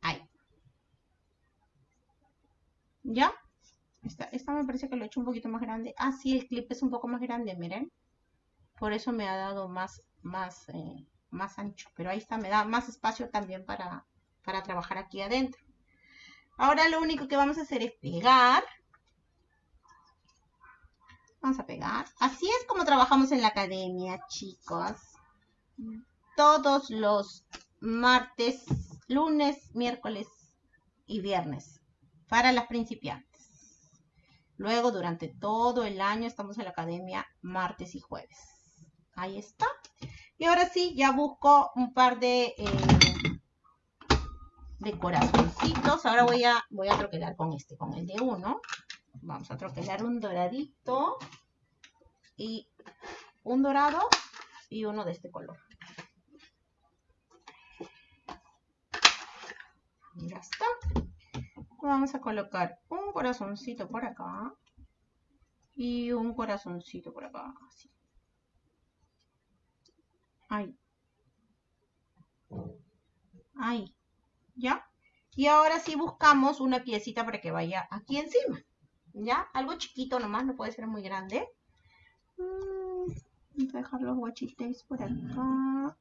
Ahí. ¿Ya? Esta, me parece que lo he hecho un poquito más grande. Ah, sí, el clip es un poco más grande, miren. Por eso me ha dado más, más, eh, más ancho. Pero ahí está, me da más espacio también para, para trabajar aquí adentro. Ahora lo único que vamos a hacer es pegar. Vamos a pegar. Así es como trabajamos en la academia, chicos. Todos los martes, lunes, miércoles y viernes. Para las principiantes. Luego, durante todo el año estamos en la academia martes y jueves. Ahí está. Y ahora sí, ya busco un par de, eh, corazoncitos. Ahora voy a, voy a troquelar con este, con el de uno. Vamos a troquelar un doradito y un dorado y uno de este color. Ya está. Vamos a colocar un corazoncito por acá y un corazoncito por acá. Así. Ahí. Ahí. ¿Ya? Y ahora sí buscamos una piecita para que vaya aquí encima. ¿Ya? Algo chiquito nomás, no puede ser muy grande. Mm, vamos a dejar los guachites por acá.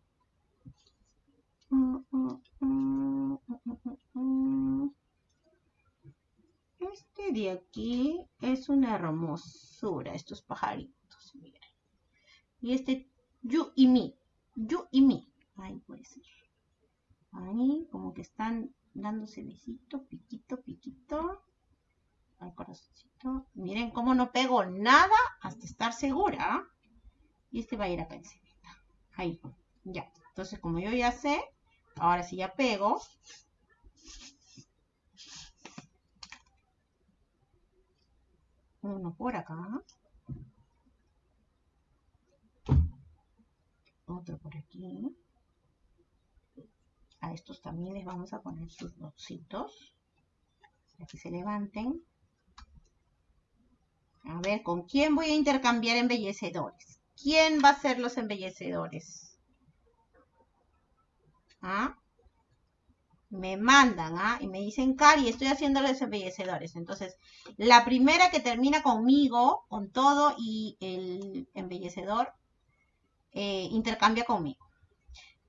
Este de aquí es una hermosura, estos pajaritos, miren. Y este you y me, you y me. Ahí puede ser. Ahí, como que están dándose besito, piquito, piquito. Al corazoncito. Miren cómo no pego nada hasta estar segura. Y este va a ir acá encima. Ahí, ya. Entonces, como yo ya sé, ahora sí ya pego. Uno por acá. Otro por aquí. A estos también les vamos a poner sus dositos. Para que se levanten. A ver, ¿con quién voy a intercambiar embellecedores? ¿Quién va a ser los embellecedores? ¿Ah? me mandan, ¿ah? Y me dicen, Cari, estoy haciendo los embellecedores. Entonces, la primera que termina conmigo, con todo y el embellecedor, eh, intercambia conmigo.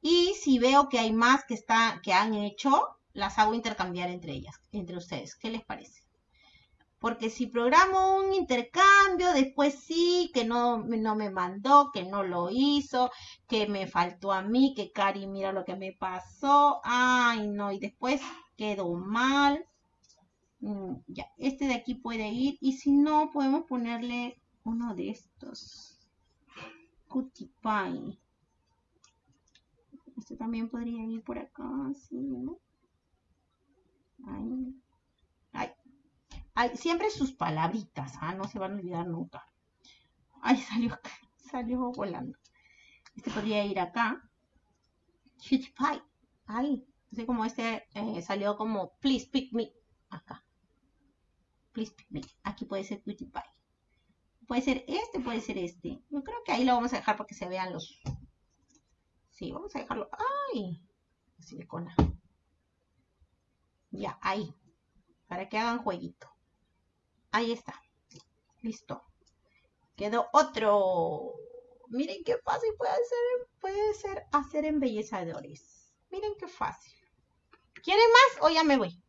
Y si veo que hay más que, está, que han hecho, las hago intercambiar entre ellas, entre ustedes. ¿Qué les parece? Porque si programo un intercambio, después sí, que no, no me mandó, que no lo hizo, que me faltó a mí, que Cari mira lo que me pasó. Ay, no, y después quedó mal. Mm, ya, este de aquí puede ir. Y si no, podemos ponerle uno de estos. Cutie Pie. Este también podría ir por acá, así, ¿no? Ahí siempre sus palabritas, ¿ah? no se van a olvidar nunca. Ay, salió, salió volando. Este podría ir acá. Pie. Ahí. Así como este eh, salió como please pick me. Acá. Please pick me. Aquí puede ser cutie pie. Puede ser este, puede ser este. Yo creo que ahí lo vamos a dejar para que se vean los... Sí, vamos a dejarlo. ¡Ay! Silicona. Ya, ahí. Para que hagan jueguito. Ahí está. Listo. Quedó otro. Miren qué fácil puede ser, puede ser hacer embellecedores. Miren qué fácil. ¿Quieren más o ya me voy?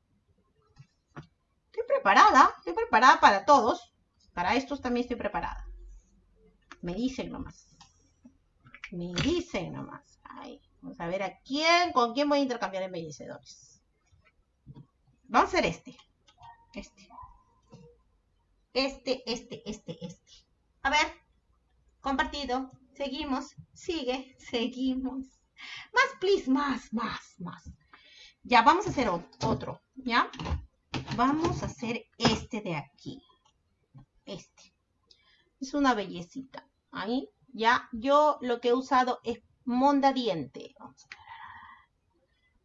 Estoy preparada. Estoy preparada para todos. Para estos también estoy preparada. Me dicen nomás. Me dicen nomás. Vamos a ver a quién, con quién voy a intercambiar embellecedores. Vamos a hacer este. Este este, este, este, este. A ver, compartido, seguimos, sigue, seguimos. Más, please, más, más, más. Ya, vamos a hacer otro, ¿ya? Vamos a hacer este de aquí. Este. Es una bellecita. Ahí, ya. Yo lo que he usado es monda diente.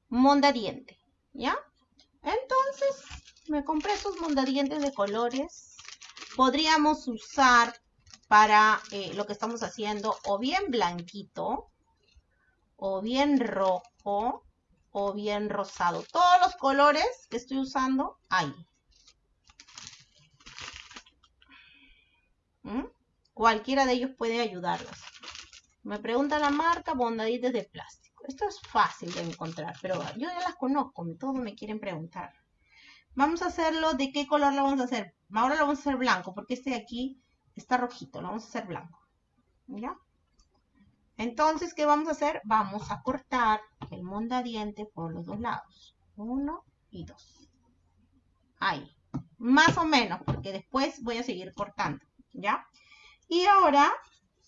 Monda diente, ¿ya? Entonces, me compré esos mondadientes de colores podríamos usar para eh, lo que estamos haciendo o bien blanquito, o bien rojo, o bien rosado. Todos los colores que estoy usando, ahí. ¿Mm? Cualquiera de ellos puede ayudarlos. Me pregunta la marca Bondadites de plástico. Esto es fácil de encontrar, pero yo ya las conozco, todos me quieren preguntar. Vamos a hacerlo, ¿de qué color lo vamos a hacer? Ahora lo vamos a hacer blanco, porque este de aquí está rojito, lo vamos a hacer blanco. ¿Ya? Entonces, ¿qué vamos a hacer? Vamos a cortar el mondadiente por los dos lados. Uno y dos. Ahí. Más o menos, porque después voy a seguir cortando. ¿Ya? Y ahora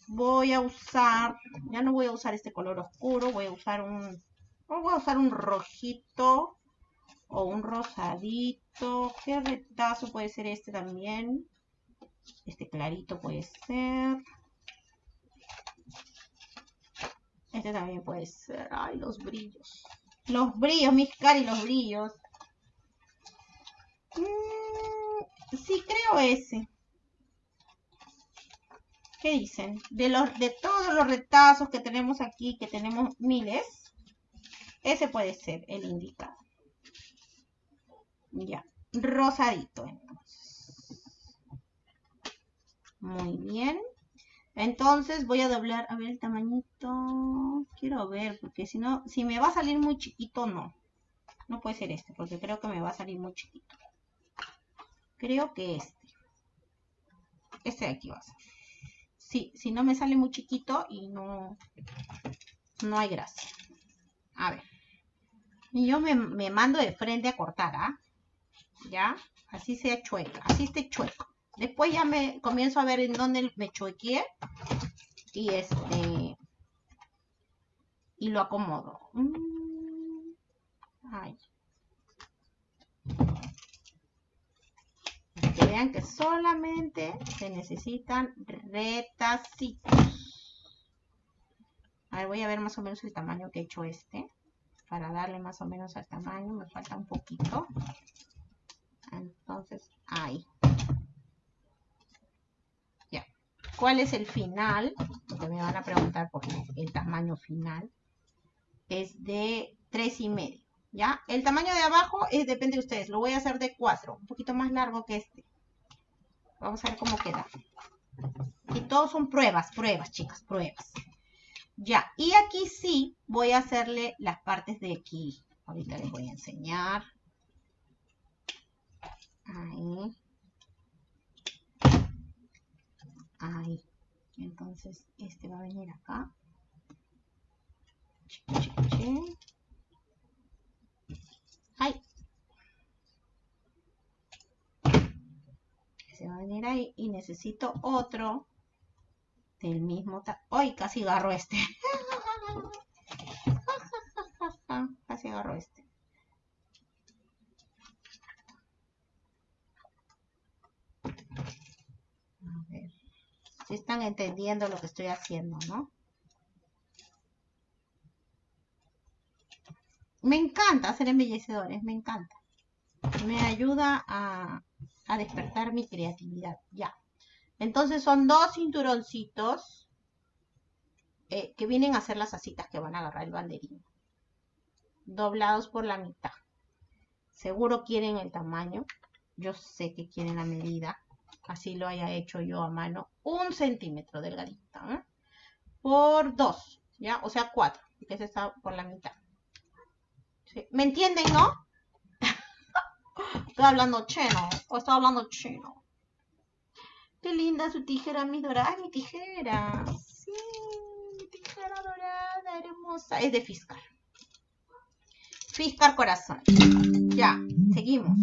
voy a usar, ya no voy a usar este color oscuro, voy a usar un, voy a usar un rojito o un rosadito. ¿Qué retazo puede ser este también? Este clarito puede ser. Este también puede ser. Ay, los brillos. Los brillos, mis cari, los brillos. Mm, sí, creo ese. ¿Qué dicen? De, los, de todos los retazos que tenemos aquí, que tenemos miles, ese puede ser el indicado. Ya, rosadito entonces. Muy bien. Entonces voy a doblar, a ver el tamañito. Quiero ver, porque si no, si me va a salir muy chiquito, no. No puede ser este, porque creo que me va a salir muy chiquito. Creo que este. Este de aquí va a ser si, no me sale muy chiquito y no, no hay gracia. A ver. Y yo me, mando de frente a cortar, ¿ah? ¿Ya? Así sea chueca, así esté chueco. Después ya me comienzo a ver en dónde me chuequeé. Y este... Y lo acomodo. Mm, ay. Que vean que solamente se necesitan retacitos. A ver, voy a ver más o menos el tamaño que he hecho este. Para darle más o menos al tamaño, me falta un poquito. Entonces, ahí. Ya. ¿Cuál es el final? Porque me van a preguntar por el tamaño final. Es de tres y medio. ¿Ya? El tamaño de abajo es, depende de ustedes. Lo voy a hacer de 4, un poquito más largo que este. Vamos a ver cómo queda. Y todos son pruebas, pruebas, chicas, pruebas. Ya, y aquí sí voy a hacerle las partes de aquí. Ahorita les voy a enseñar. Ahí. Ahí. Entonces, este va a venir acá. Ahí. Se va a venir ahí y necesito otro del mismo... ¡Ay! Casi agarro este. casi agarro este. A ver. Si están entendiendo lo que estoy haciendo, ¿no? Me encanta hacer embellecedores, me encanta. Me ayuda a, despertar mi creatividad, ya. Entonces son dos cinturoncitos eh, que vienen a ser las asitas que van a agarrar el banderín. Doblados por la mitad. Seguro quieren el tamaño. Yo sé que quieren la medida. Así lo haya hecho yo a mano. Un centímetro delgadita. ¿eh? Por dos. ¿Ya? O sea, cuatro. Que se está por la mitad. ¿Me entienden, no? Estoy hablando chino. O estoy hablando chino. Qué linda su tijera, mi dorada. mi tijera. Sí, mi tijera dorada, hermosa. Es de Fiscar. Fiscar corazón. Ya, seguimos.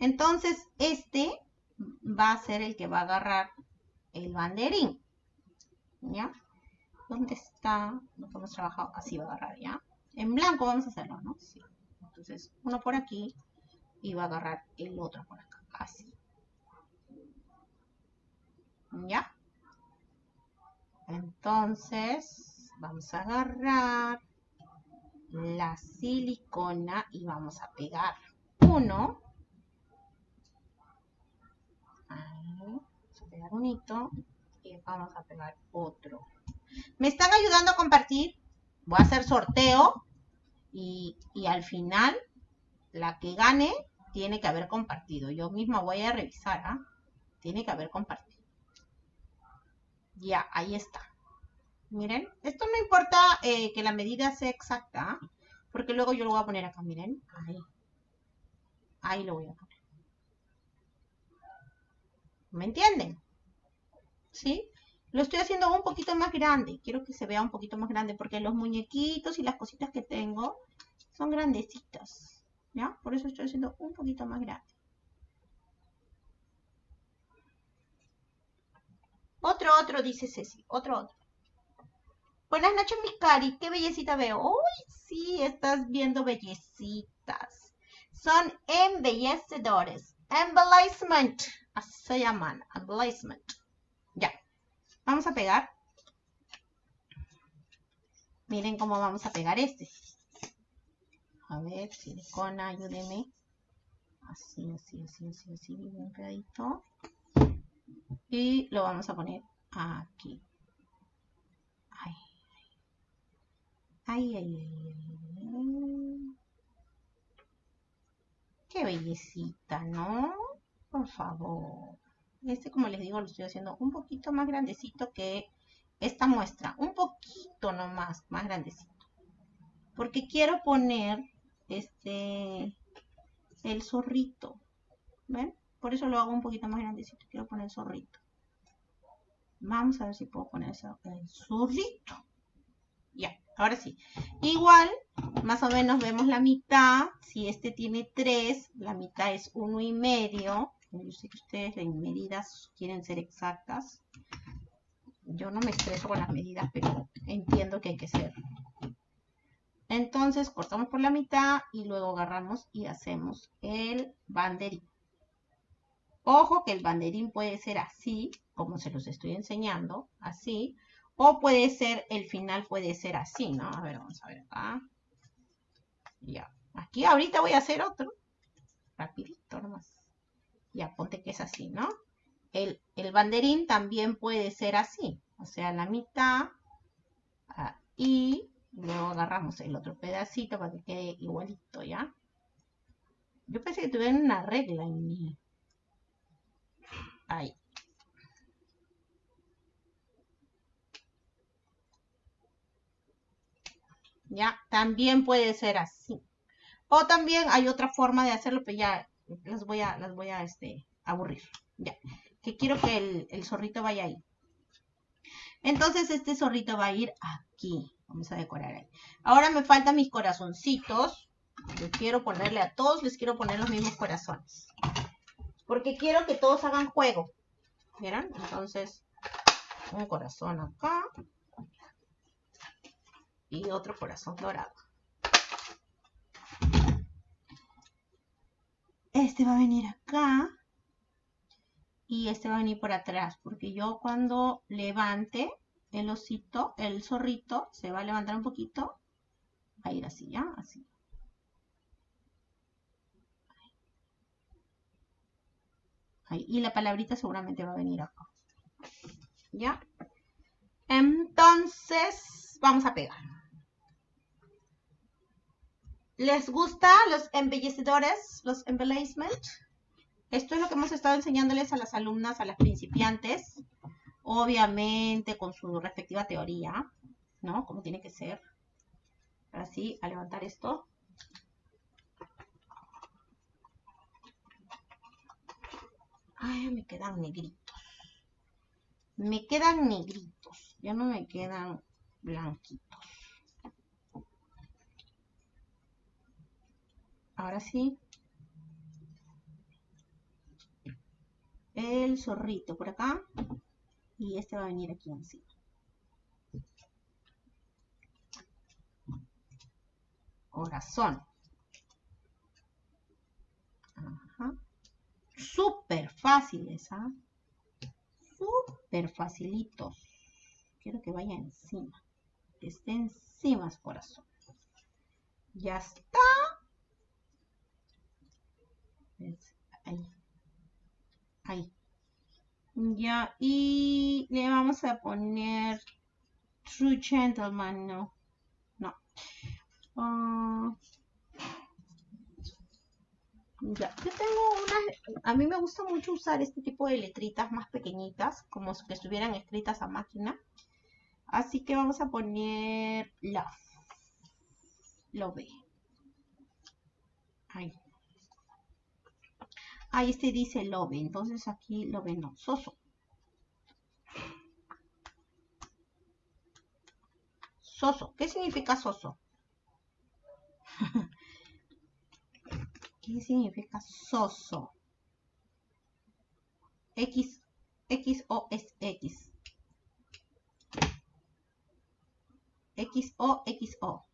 Entonces, este va a ser el que va a agarrar el banderín. ¿Ya? ¿Dónde está? Lo que hemos trabajado. Así va a agarrar, ¿ya? En blanco vamos a hacerlo, ¿no? Sí. Entonces, uno por aquí y va a agarrar el otro por acá, así. ¿Ya? Entonces, vamos a agarrar la silicona y vamos a pegar uno. Ahí, vamos a pegar un hito y vamos a pegar otro. ¿Me están ayudando a compartir? voy a hacer sorteo y, y al final la que gane tiene que haber compartido. Yo misma voy a revisar, ¿ah? Tiene que haber compartido. Ya, ahí está. Miren, esto no importa eh, que la medida sea exacta, ¿ah? porque luego yo lo voy a poner acá, miren. Ahí. Ahí lo voy a poner. ¿Me entienden? ¿Sí? Lo estoy haciendo un poquito más grande. Quiero que se vea un poquito más grande porque los muñequitos y las cositas que tengo son grandecitas. ¿Ya? Por eso estoy haciendo un poquito más grande. Otro, otro, dice Ceci. Otro, otro. Buenas noches, mis cari. Qué bellecita veo. Uy, sí, estás viendo bellecitas. Son embellecedores. Embellishment. Así se llaman. Embellishment. Ya. Vamos a pegar. Miren cómo vamos a pegar este. A ver, silicona, ayúdeme. Así, así, así, así, así, bien pegadito. Y lo vamos a poner aquí. Ay, ay, ay, ay. Qué bellecita, ¿no? Por favor. Este, como les digo, lo estoy haciendo un poquito más grandecito que esta muestra. Un poquito nomás, más grandecito. Porque quiero poner este el zorrito. ¿Ven? Por eso lo hago un poquito más grandecito. Quiero poner el zorrito. Vamos a ver si puedo poner el zorrito. Ya, ahora sí. Igual, más o menos vemos la mitad. Si este tiene 3, la mitad es uno y medio. Yo sé que ustedes en medidas quieren ser exactas. Yo no me estreso con las medidas, pero entiendo que hay que ser. Entonces cortamos por la mitad y luego agarramos y hacemos el banderín. Ojo que el banderín puede ser así, como se los estoy enseñando, así. O puede ser, el final puede ser así, ¿no? A ver, vamos a ver acá. Ya. Aquí ahorita voy a hacer otro. Rapidito nomás. Ya, ponte que es así, ¿no? El, banderín también puede ser así, o sea, la mitad ah, y luego agarramos el otro pedacito para que quede igualito, ¿ya? Yo pensé que tuvieran una regla en mí. Ahí. ¿Ya? También puede ser así. O también hay otra forma de hacerlo, pero ya las voy a, las voy a este, aburrir. Ya. Que quiero que el, zorrito vaya ahí. Entonces este zorrito va a ir aquí. Vamos a decorar ahí. Ahora me faltan mis corazoncitos. Yo quiero ponerle a todos, les quiero poner los mismos corazones. Porque quiero que todos hagan juego. ¿Vieron? Entonces, un corazón acá. Y otro corazón dorado. Este va a venir acá. Y este va a venir por atrás. Porque yo cuando levante el osito, el zorrito, se va a levantar un poquito. Va a ir así, ¿ya? Así. Y la palabrita seguramente va a venir acá. ¿Ya? Entonces, vamos a pegar. ¿Les gusta los embellecedores, los embellishment? Esto es lo que hemos estado enseñándoles a las alumnas, a las principiantes, obviamente con su respectiva teoría, ¿no? Como tiene que ser. Así, a levantar esto. Ay, me quedan negritos. Me quedan negritos. Ya no me quedan blanquitos. Ahora sí. El zorrito por acá. Y este va a venir aquí encima. Corazón. Ajá. Súper fáciles, ¿ah? Súper facilitos. Quiero que vaya encima. Que esté encima corazón. Ya está. Ahí. Ahí. Ya, y le vamos a poner True Gentleman, no. Ah. ya, yo tengo unas, a mí me gusta mucho usar este tipo de letritas más pequeñitas, como que estuvieran escritas a máquina. Así que vamos a poner love. Love. Ahí. Ahí este dice love, entonces aquí love no, soso. Soso, ¿qué significa soso? ¿Qué significa soso? X, X o es X. X o X o.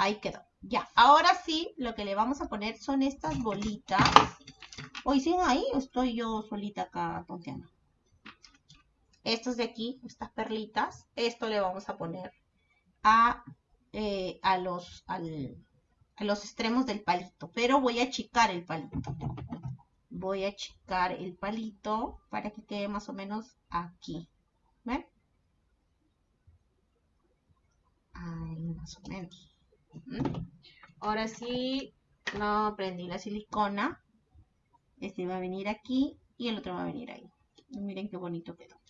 Ahí quedó. Ya, ahora sí, lo que le vamos a poner son estas bolitas. Hoy siguen ahí o estoy yo solita acá tonteando. Estos de aquí, estas perlitas, esto le vamos a poner a, eh, a, los, a los extremos del palito. Pero voy a achicar el palito. Voy a achicar el palito para que quede más o menos aquí. ¿Ven? Ahí más o menos. Ahora sí, no prendí la silicona. Este va a venir aquí y el otro va a venir ahí. miren qué bonito quedó.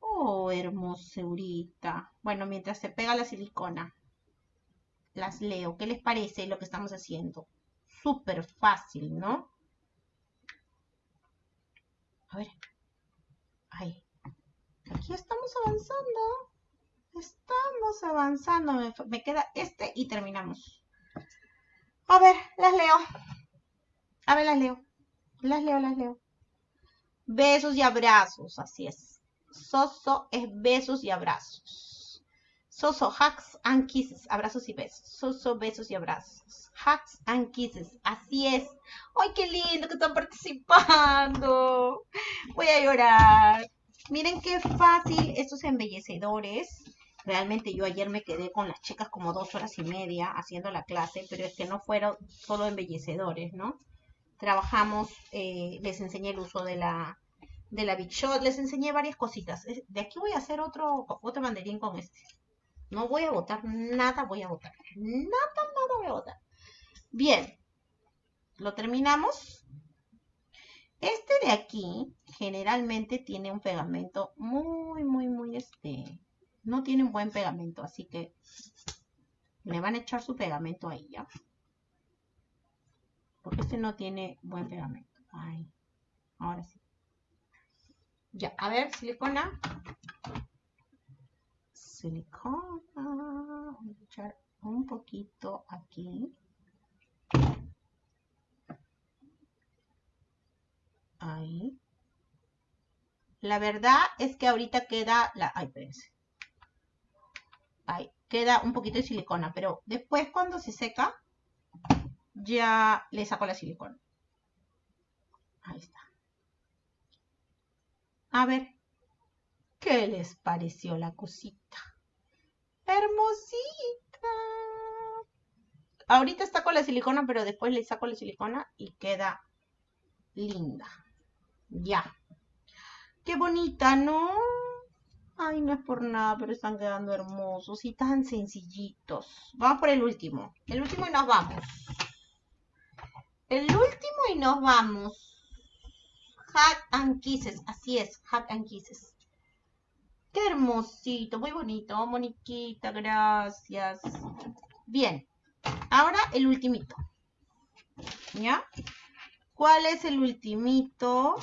Oh, hermosurita. Bueno, mientras se pega la silicona, las leo. ¿Qué les parece lo que estamos haciendo? Súper fácil, ¿no? A ver. Ahí. Aquí estamos avanzando. Estamos avanzando. Me, queda este y terminamos. A ver, las leo. A ver, las leo. Las leo, las leo. Besos y abrazos, así es. Soso es besos y abrazos. Soso, hugs and kisses, abrazos y besos. Soso, besos y abrazos. Hugs and kisses, así es. ¡Ay, qué lindo que están participando! Voy a llorar. Miren qué fácil estos embellecedores Realmente yo ayer me quedé con las chicas como dos horas y media haciendo la clase, pero es que no fueron solo embellecedores, ¿no? Trabajamos, eh, les enseñé el uso de la, de la Big Shot, les enseñé varias cositas. De aquí voy a hacer otro, otro banderín con este. No voy a botar nada, voy a botar. Nada, nada voy a botar. Bien, lo terminamos. Este de aquí generalmente tiene un pegamento muy, muy, muy este, no tienen buen pegamento, así que le van a echar su pegamento ahí, ¿ya? Porque este no tiene buen pegamento. Ahí. Ahora sí. Ya, a ver, silicona. Silicona. Voy a echar un poquito aquí. Ahí. La verdad es que ahorita queda la... Ay, espérense queda un poquito de silicona, pero después cuando se seca, ya le saco la silicona. Ahí está. A ver, ¿qué les pareció la cosita? Hermosita. Ahorita está con la silicona, pero después le saco la silicona y queda linda. Ya. Qué bonita, ¿no? Ay, no es por nada, pero están quedando hermosos y tan sencillitos. Vamos por el último. El último y nos vamos. El último y nos vamos. Hat and Kisses. Así es, Hat and Kisses. Qué hermosito, muy bonito. Moniquita, gracias. Bien. Ahora el ultimito. ¿Ya? ¿Cuál es el ultimito?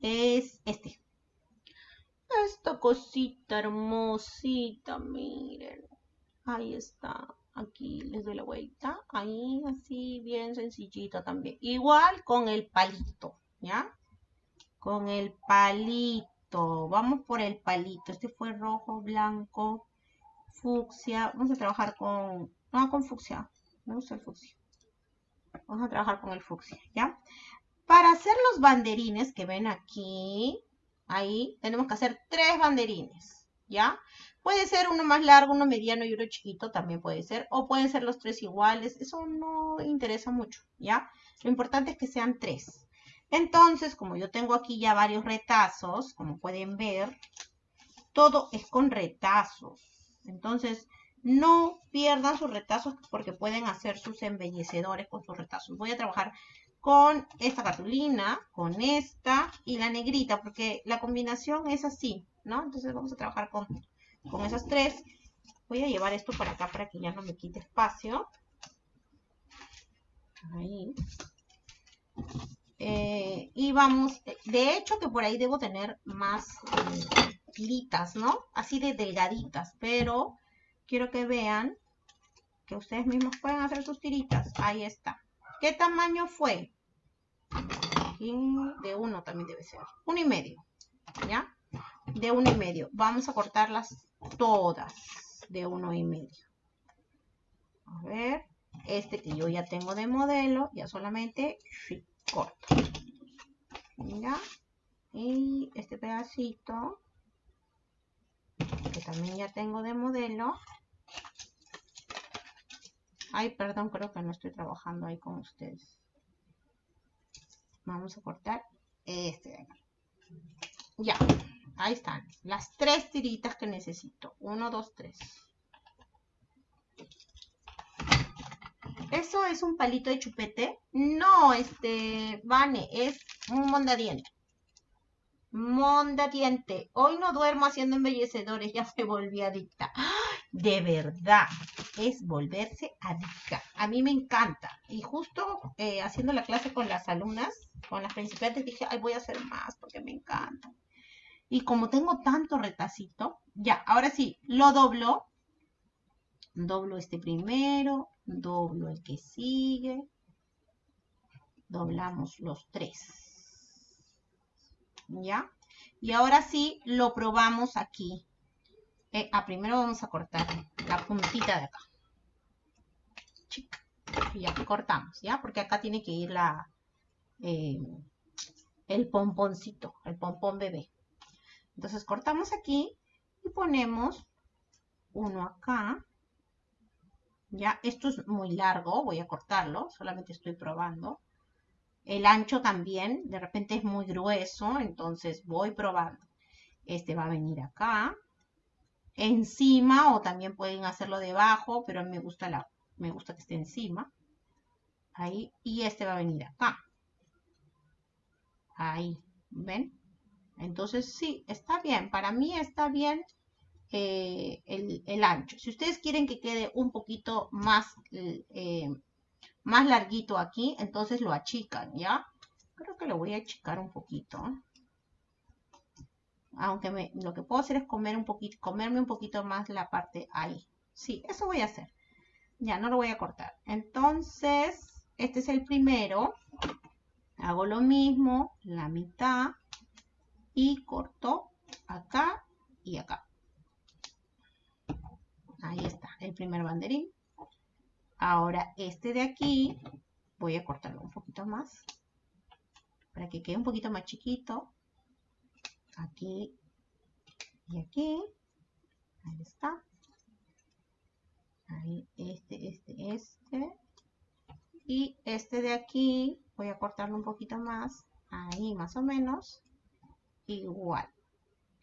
Es este. Esta cosita hermosita, miren. Ahí está. Aquí les doy la vuelta. Ahí, así, bien sencillita también. Igual con el palito, ¿ya? Con el palito. Vamos por el palito. Este fue rojo, blanco, fucsia. Vamos a trabajar con... No, con fucsia. Me gusta el fucsia. Vamos a trabajar con el fucsia, ¿ya? Para hacer los banderines que ven aquí, Ahí tenemos que hacer tres banderines, ¿ya? Puede ser uno más largo, uno mediano y uno chiquito, también puede ser. O pueden ser los tres iguales, eso no interesa mucho, ¿ya? Lo importante es que sean tres. Entonces, como yo tengo aquí ya varios retazos, como pueden ver, todo es con retazos. Entonces, no pierdan sus retazos porque pueden hacer sus embellecedores con sus retazos. Voy a trabajar con esta cartulina, con esta y la negrita, porque la combinación es así, ¿no? Entonces vamos a trabajar con, con esas tres. Voy a llevar esto para acá para que ya no me quite espacio. Ahí. Eh, y vamos, de hecho que por ahí debo tener más eh, ¿no? Así de delgaditas, pero quiero que vean que ustedes mismos pueden hacer sus tiritas. Ahí está. ¿Qué tamaño fue? de uno también debe ser. Uno y medio, ¿ya? De uno y medio. Vamos a cortarlas todas de uno y medio. A ver, este que yo ya tengo de modelo, ya solamente corto. ¿Ya? Y este pedacito, que también ya tengo de modelo. Ay, perdón, creo que no estoy trabajando ahí con ustedes. Vamos a cortar este de acá. Ya, ahí están. Las tres tiritas que necesito. Uno, dos, tres. ¿Eso es un palito de chupete? No, este, Vane, es un mondadiente. Mondadiente. Hoy no duermo haciendo embellecedores, ya me volví adicta. De verdad, es volverse adicta. A mí me encanta. Y justo eh, haciendo la clase con las alumnas, con las principiantes, dije, ay, voy a hacer más porque me encanta. Y como tengo tanto retacito, ya, ahora sí, lo doblo. Doblo este primero, doblo el que sigue, doblamos los tres, ¿ya? Y ahora sí, lo probamos aquí. Eh, primero vamos a cortar la puntita de acá. Ya, cortamos, ¿ya? Porque acá tiene que ir la, eh, el pomponcito, el pompón bebé. Entonces cortamos aquí y ponemos uno acá ya, esto es muy largo, voy a cortarlo, solamente estoy probando. El ancho también, de repente es muy grueso, entonces voy probando. Este va a venir acá, encima, o también pueden hacerlo debajo, pero me gusta, la, me gusta que esté encima. Ahí, y este va a venir acá. Ahí, ¿ven? Entonces sí, está bien, para mí está bien eh, el, ancho. Si ustedes quieren que quede un poquito más, eh, más larguito aquí, entonces lo achican, ¿ya? Creo que lo voy a achicar un poquito. Aunque me, lo que puedo hacer es comer un poquito, comerme un poquito más la parte ahí. Sí, eso voy a hacer. Ya, no lo voy a cortar. Entonces, este es el primero. Hago lo mismo, la mitad. Y corto acá y acá. Ahí está, el primer banderín. Ahora este de aquí, voy a cortarlo un poquito más. Para que quede un poquito más chiquito. Aquí y aquí. Ahí está. Ahí, este, este, este. Y este de aquí, voy a cortarlo un poquito más. Ahí más o menos. Igual.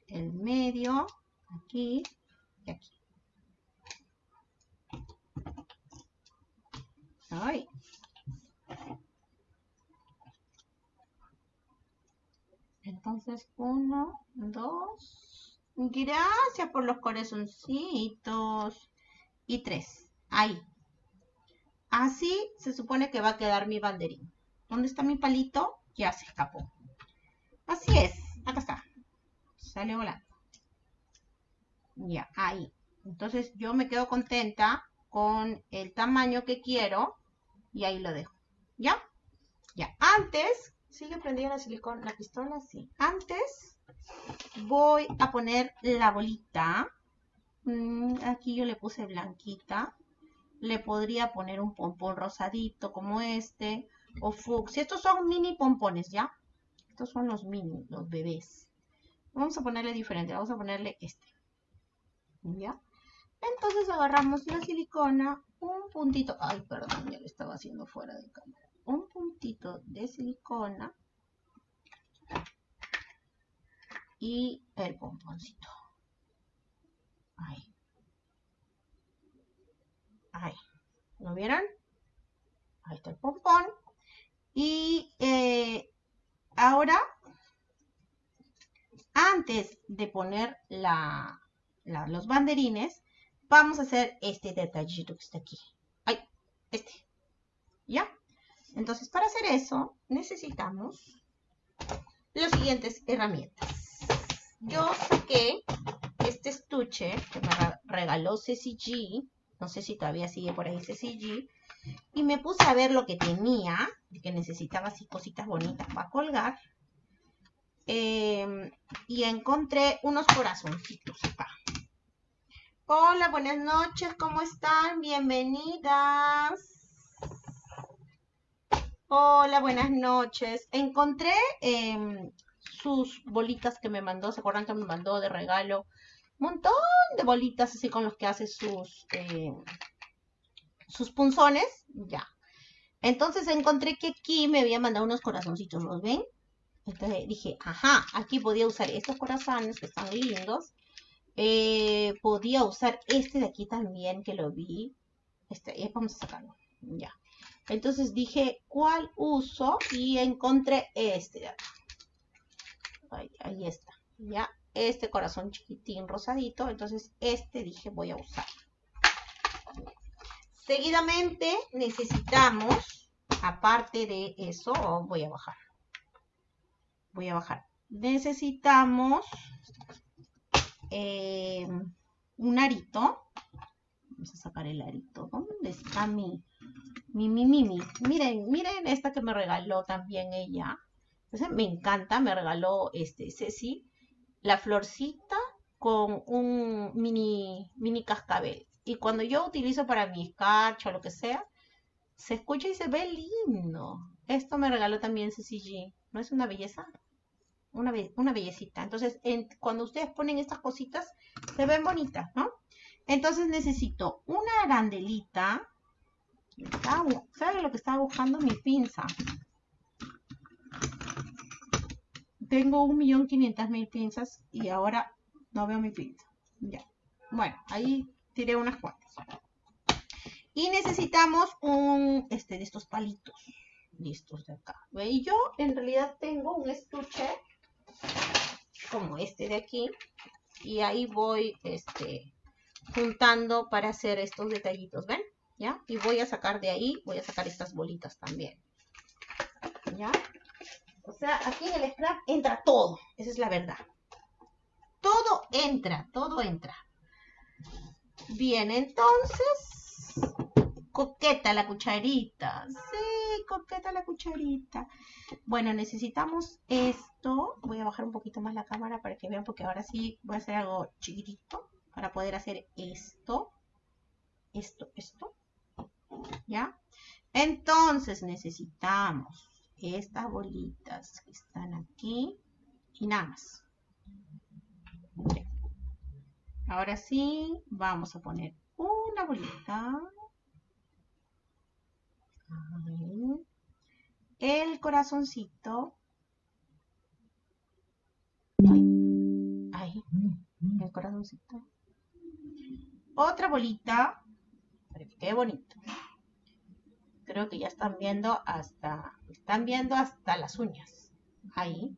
El medio, aquí y aquí. Ay. Entonces, uno, dos. Gracias por los corazoncitos. Y tres. Ahí. Así se supone que va a quedar mi banderín. ¿Dónde está mi palito? Ya se escapó. Así es. Acá está. Sale volando. Ya, ahí. Entonces yo me quedo contenta con el tamaño que quiero y ahí lo dejo. ¿Ya? Ya. Antes, ¿sigue prendida la silicona, la pistola? Sí. Antes voy a poner la bolita. Mm, aquí yo le puse blanquita. Le podría poner un pompón rosadito como este. O fucsia. Estos son mini pompones, ¿ya? Estos son los mini, los bebés. Vamos a ponerle diferente. Vamos a ponerle este. ¿Ya? Entonces agarramos la silicona, un puntito, ay perdón, ya lo estaba haciendo fuera de cámara, un puntito de silicona y el pomponcito. Ahí. Ahí. ¿Lo vieron? Ahí está el pompón. Y eh, ahora, antes de poner la, los banderines, vamos a hacer este detallito que está aquí. Ay, este. ¿Ya? Entonces, para hacer eso, necesitamos las siguientes herramientas. Yo saqué este estuche que me regaló CCG. No sé si todavía sigue por ahí CCG. Y me puse a ver lo que tenía, que necesitaba así cositas bonitas para colgar. Em, y encontré unos corazoncitos. Hola, buenas noches, ¿cómo están? Bienvenidas. Hola, buenas noches. Encontré em, sus bolitas que me mandó, ¿se acuerdan que me mandó de regalo? Un montón de bolitas así con los que hace sus, em, sus punzones. Ya. Entonces encontré que aquí me había mandado unos corazoncitos, ¿los ven? Entonces dije, ajá, aquí podía usar estos corazones que están lindos. Eh, podía usar este de aquí también, que lo vi. Este, eh, vamos a sacarlo. Ya. Entonces dije, ¿cuál uso? Y encontré este Ahí, está. Ya, este corazón chiquitín rosadito. Entonces este dije, voy a usar. Seguidamente necesitamos, aparte de eso, voy a bajar. Voy a bajar. Necesitamos eh, un arito. Vamos a sacar el arito. ¿Dónde está mi, mi, mi, mi, Miren, miren esta que me regaló también ella. Entonces me encanta, me regaló este Ceci, la florcita con un mini, mini cascabel. Y cuando yo utilizo para mi escarcha o lo que sea, se escucha y se ve lindo. Esto me regaló también Ceci ¿No es una belleza? Una, una bellecita. Entonces, cuando ustedes ponen estas cositas, se ven bonitas, ¿no? Entonces necesito una arandelita ¿Sabe lo que estaba buscando? Mi pinza. Tengo un millón quinientas mil pinzas y ahora no veo mi pinza. Ya. Bueno, ahí tiré unas cuantas. Y necesitamos un, este, de estos palitos. Listos de acá. Y yo en realidad tengo un estuche como este de aquí. Y ahí voy, este, juntando para hacer estos detallitos, ¿ven? ¿ya? Y voy a sacar de ahí, voy a sacar estas bolitas también, ¿ya? O sea, aquí en el scrap entra todo, esa es la verdad. Todo entra, todo entra. Bien, entonces, coqueta la cucharita. Sí, coqueta la cucharita. Bueno, necesitamos esto. Voy a bajar un poquito más la cámara para que vean, porque ahora sí voy a hacer algo chiquitito para poder hacer esto. Esto, esto. ¿Ya? Entonces necesitamos estas bolitas que están aquí y nada más. Ahora sí, vamos a poner una bolita. El corazoncito. Ahí. Ahí. El corazoncito. Otra bolita. Qué bonito creo que ya están viendo hasta, están viendo hasta las uñas. Ahí.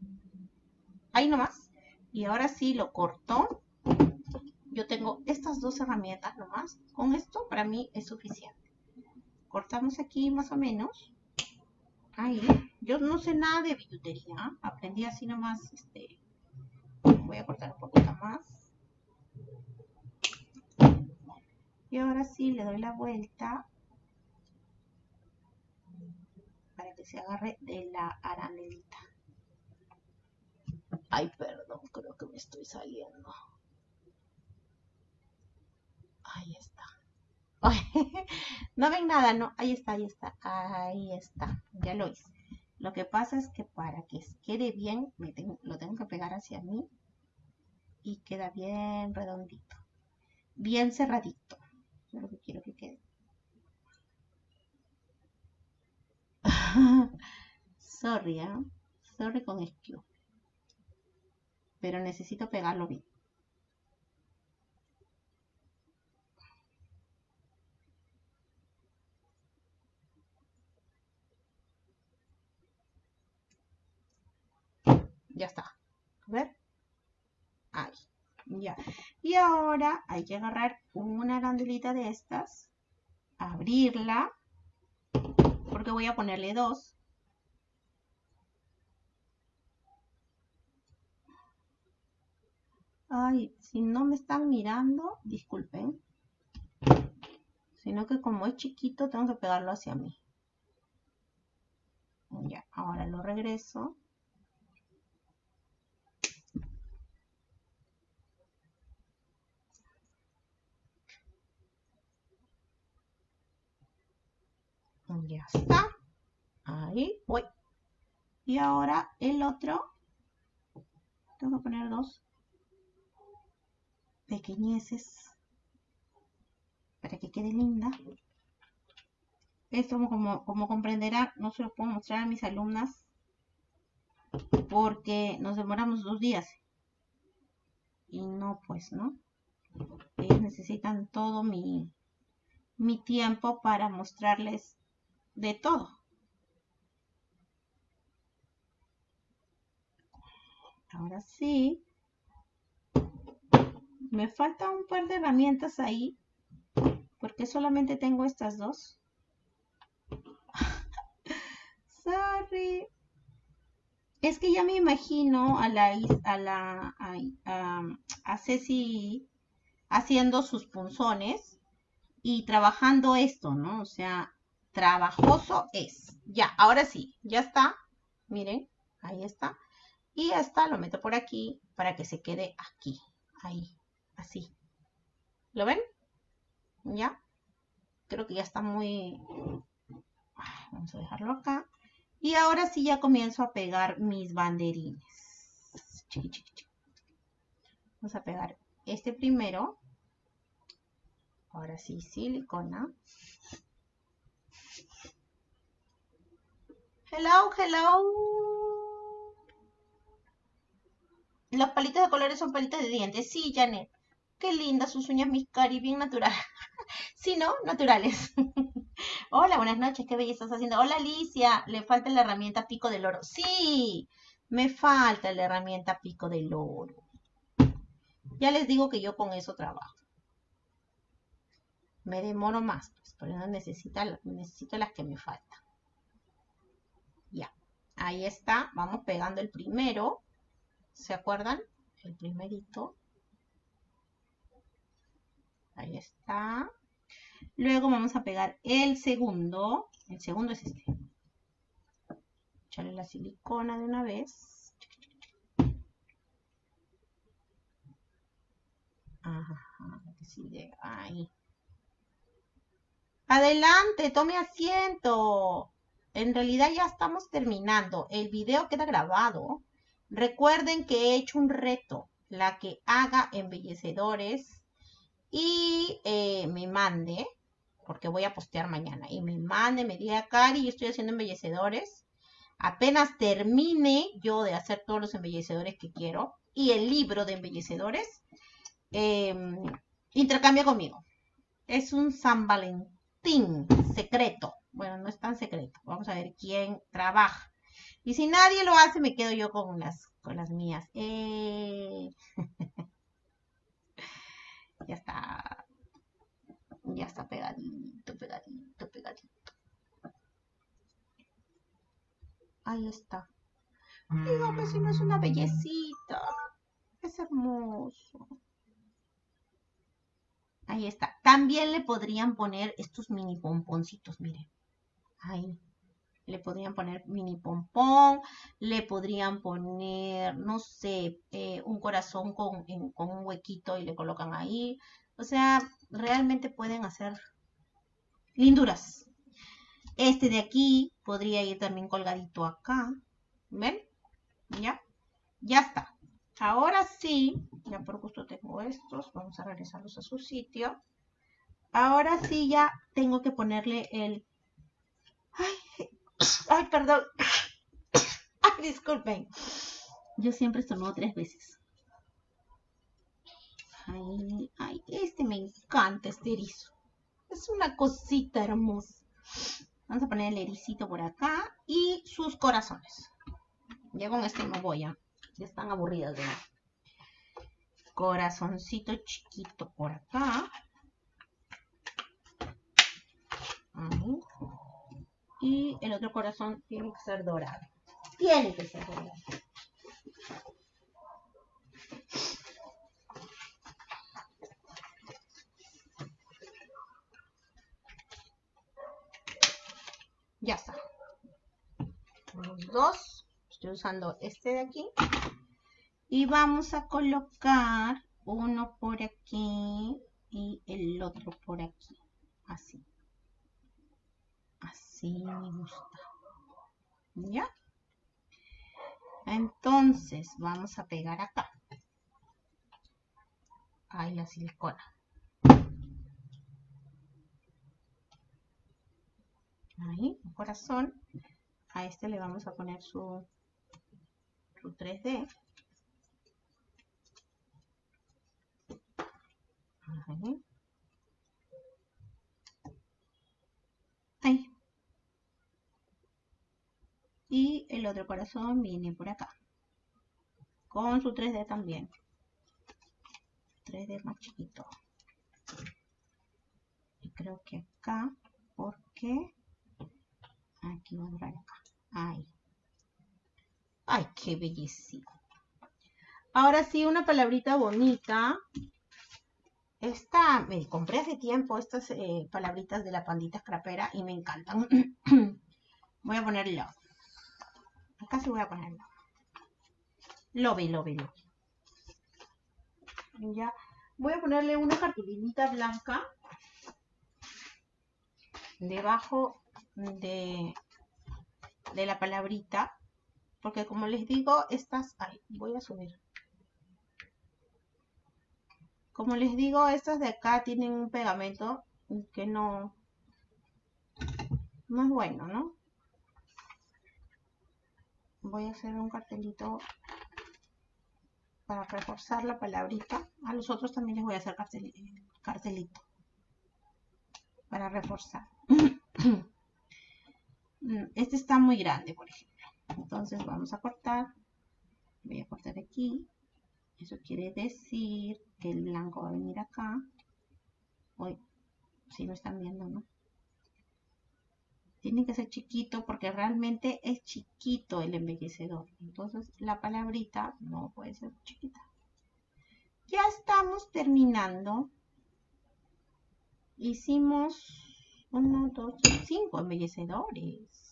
Ahí nomás. Y ahora sí lo corto. Yo tengo estas dos herramientas nomás. Con esto para mí es suficiente. Cortamos aquí más o menos. Ahí. Yo no sé nada de billutería. Aprendí así nomás. Este, voy a cortar un poquito más. Y ahora sí le doy la vuelta para que se agarre de la aranelita. Ay, perdón, creo que me estoy saliendo. Ahí está. no ven nada, no. Ahí está, ahí está, ahí está. Ya lo hice. Lo que pasa es que para que quede bien, me lo tengo que pegar hacia mí y queda bien redondito. Bien cerradito. Lo que quiero que quede. Sorry, ¿eh? Sorry con esto. pero necesito pegarlo bien. Ya está. A ver. Ahí. Ya. Y ahora hay que agarrar una gandulita de estas, abrirla, porque voy a ponerle dos. Ay, si no me están mirando, disculpen. Sino que como es chiquito, tengo que pegarlo hacia mí. Ya, ahora lo regreso. Ya está. Ahí voy. Y ahora el otro. Tengo que poner dos pequeñeces para que quede linda. Esto, como, como comprenderán, no se lo puedo mostrar a mis alumnas porque nos demoramos dos días. Y no, pues, ¿no? Ellos necesitan todo mi, mi tiempo para mostrarles de todo. Ahora sí. Me falta un par de herramientas ahí. Porque solamente tengo estas dos. Sorry. Es que ya me imagino a la, a la, a, a Ceci haciendo sus punzones y trabajando esto, ¿no? O sea, trabajoso es. Ya, ahora sí, ya está. Miren, ahí está. Y ya está, lo meto por aquí para que se quede aquí. Ahí, así. ¿Lo ven? ¿Ya? Creo que ya está muy... Vamos a dejarlo acá. Y ahora sí ya comienzo a pegar mis banderines. Vamos a pegar este primero. Ahora sí, silicona. Hello, hello. Los palitos de colores son palitos de dientes. Sí, Janet. Qué lindas sus uñas, mis cari, bien naturales. sí, ¿no? Naturales. Hola, buenas noches. Qué belleza estás haciendo. Hola, Alicia. Le falta la herramienta pico del oro. Sí, me falta la herramienta pico del oro. Ya les digo que yo con eso trabajo. Me demoro más, pues, pero no necesito las que me faltan. Ya, ahí está. Vamos pegando el primero. ¿Se acuerdan? El primerito. Ahí está. Luego vamos a pegar el segundo. El segundo es este. Echarle la silicona de una vez. Ajá, sigue ahí. Adelante, tome asiento en realidad ya estamos terminando. El video queda grabado. Recuerden que he hecho un reto. La que haga embellecedores y eh, me mande, porque voy a postear mañana, y me mande, me diga, Cari, yo estoy haciendo embellecedores. Apenas termine yo de hacer todos los embellecedores que quiero y el libro de embellecedores, eh, intercambia conmigo. Es un San Valentín secreto. Bueno, no es tan secreto. Vamos a ver quién trabaja. Y si nadie lo hace, me quedo yo con las, con las mías. Eh. ya está. Ya está pegadito, pegadito, pegadito. Ahí está. Dígame si no es una bellecita. Es hermoso. Ahí está. También le podrían poner estos mini pomponcitos, miren. Ahí. Le podrían poner mini pompón, le podrían poner, no sé, eh, un corazón con, con un huequito y le colocan ahí. O sea, realmente pueden hacer linduras. Este de aquí podría ir también colgadito acá. ¿Ven? ¿Ya? Ya está. Ahora sí, ya por gusto tengo estos. Vamos a regresarlos a su sitio. Ahora sí ya tengo que ponerle el Ay, perdón. Ay, disculpen. Yo siempre estornudo tres veces. Ay, ay, este me encanta, este erizo. Es una cosita hermosa. Vamos a poner el ericito por acá y sus corazones. Ya con este no voy a. Ya están aburridas de Corazoncito chiquito por acá. Y el otro corazón tiene que ser dorado. Tiene que ser dorado. Ya está. Los dos. Estoy usando este de aquí. Y vamos a colocar uno por aquí y el otro por aquí. Así. Así me gusta. ¿Ya? Entonces, vamos a pegar acá. Ahí la silicona. Ahí, un corazón. A este le vamos a poner su, su 3D. Ahí. Ahí. Y el otro corazón viene por acá. Con su 3D también. 3D más chiquito. Y creo que acá, porque aquí va a durar acá. Ahí. Ay, qué belleza. Ahora sí, una palabrita bonita. Esta, me compré hace tiempo estas eh, palabritas de la pandita scrapera y me encantan. voy a ponerlo. Acá sí voy a ponerlo. Lobby, lobby, lobby. Ya. Voy a ponerle una cartulinita blanca debajo de, de la palabrita. Porque como les digo, estas... Ay, voy a subir. Como les digo, estas de acá tienen un pegamento que no, no es bueno, ¿no? Voy a hacer un cartelito para reforzar la palabrita. A los otros también les voy a hacer cartelito para reforzar. Este está muy grande, por ejemplo. Entonces vamos a cortar. Voy a cortar aquí. Eso quiere decir que el blanco va a venir acá. Hoy, si lo están viendo, ¿no? Tiene que ser chiquito porque realmente es chiquito el embellecedor. Entonces la palabrita no puede ser chiquita. Ya estamos terminando. Hicimos uno, dos, cinco embellecedores.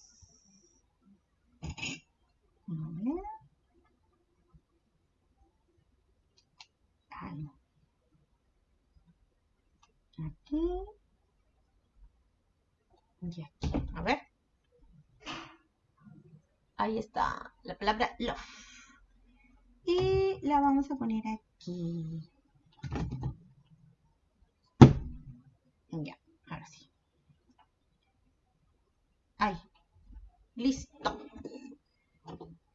A. Aquí. Y aquí. A ver. Ahí está la palabra love. Y la vamos a poner aquí. Ya, ahora sí. Ahí. Listo.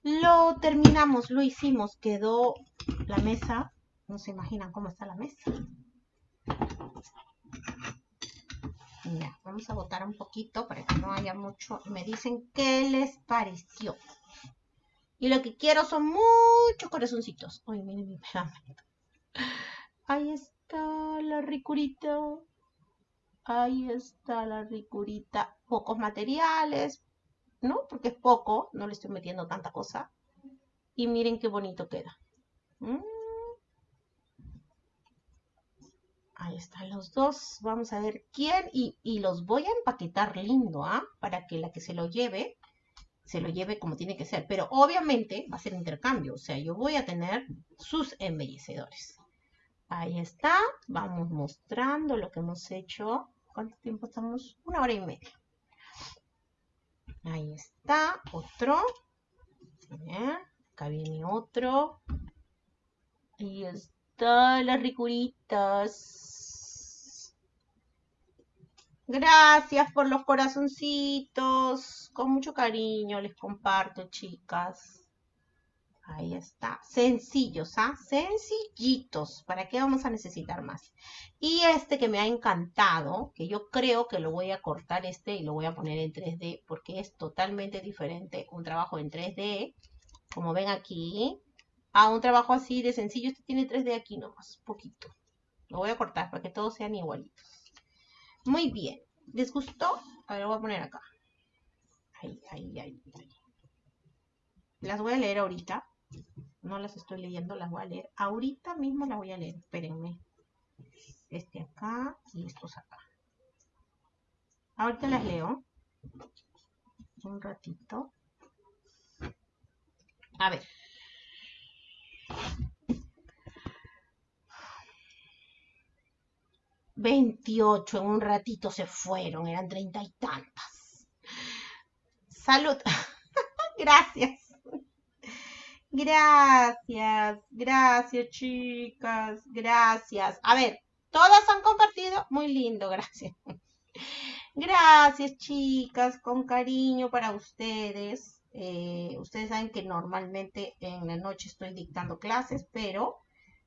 Lo terminamos, lo hicimos. Quedó la mesa no se imaginan cómo está la mesa. Vamos a botar un poquito para que no haya mucho. Me dicen qué les pareció. Y lo que quiero son muchos corazoncitos. Ay, miren mi pegamento. Ahí está la ricurita. Ahí está la ricurita. Pocos materiales, ¿no? Porque es poco, no le estoy metiendo tanta cosa. Y miren qué bonito queda. Mm. Ahí están los dos. Vamos a ver quién. Y, los voy a empaquetar lindo, ¿ah? Para que la que se lo lleve, se lo lleve como tiene que ser. Pero obviamente va a ser intercambio. O sea, yo voy a tener sus embellecedores. Ahí está. Vamos mostrando lo que hemos hecho. ¿Cuánto tiempo estamos? Una hora y media. Ahí está. Otro. Bien. Acá viene otro. Ahí está las ricuritas. Gracias por los corazoncitos. Con mucho cariño les comparto, chicas. Ahí está. Sencillos, ¿ah? Sencillitos. ¿Para qué vamos a necesitar más? Y este que me ha encantado, que yo creo que lo voy a cortar este y lo voy a poner en 3D porque es totalmente diferente un trabajo en 3D, como ven aquí, a un trabajo así de sencillo. Este tiene 3D aquí nomás, poquito. Lo voy a cortar para que todos sean igualitos. Muy bien. ¿Les gustó? A ver, lo voy a poner acá. Ahí, ahí, ahí, ahí. Las voy a leer ahorita no las estoy leyendo, las voy a leer. Ahorita mismo las voy a leer, espérenme. Este acá y estos acá. Ahorita las leo. Un ratito. A ver. Veintiocho en un ratito se fueron, eran treinta y tantas. Salud. Gracias. Gracias, gracias chicas, gracias. A ver, todas han compartido, muy lindo, gracias. Gracias chicas, con cariño para ustedes. Eh, ustedes saben que normalmente en la noche estoy dictando clases, pero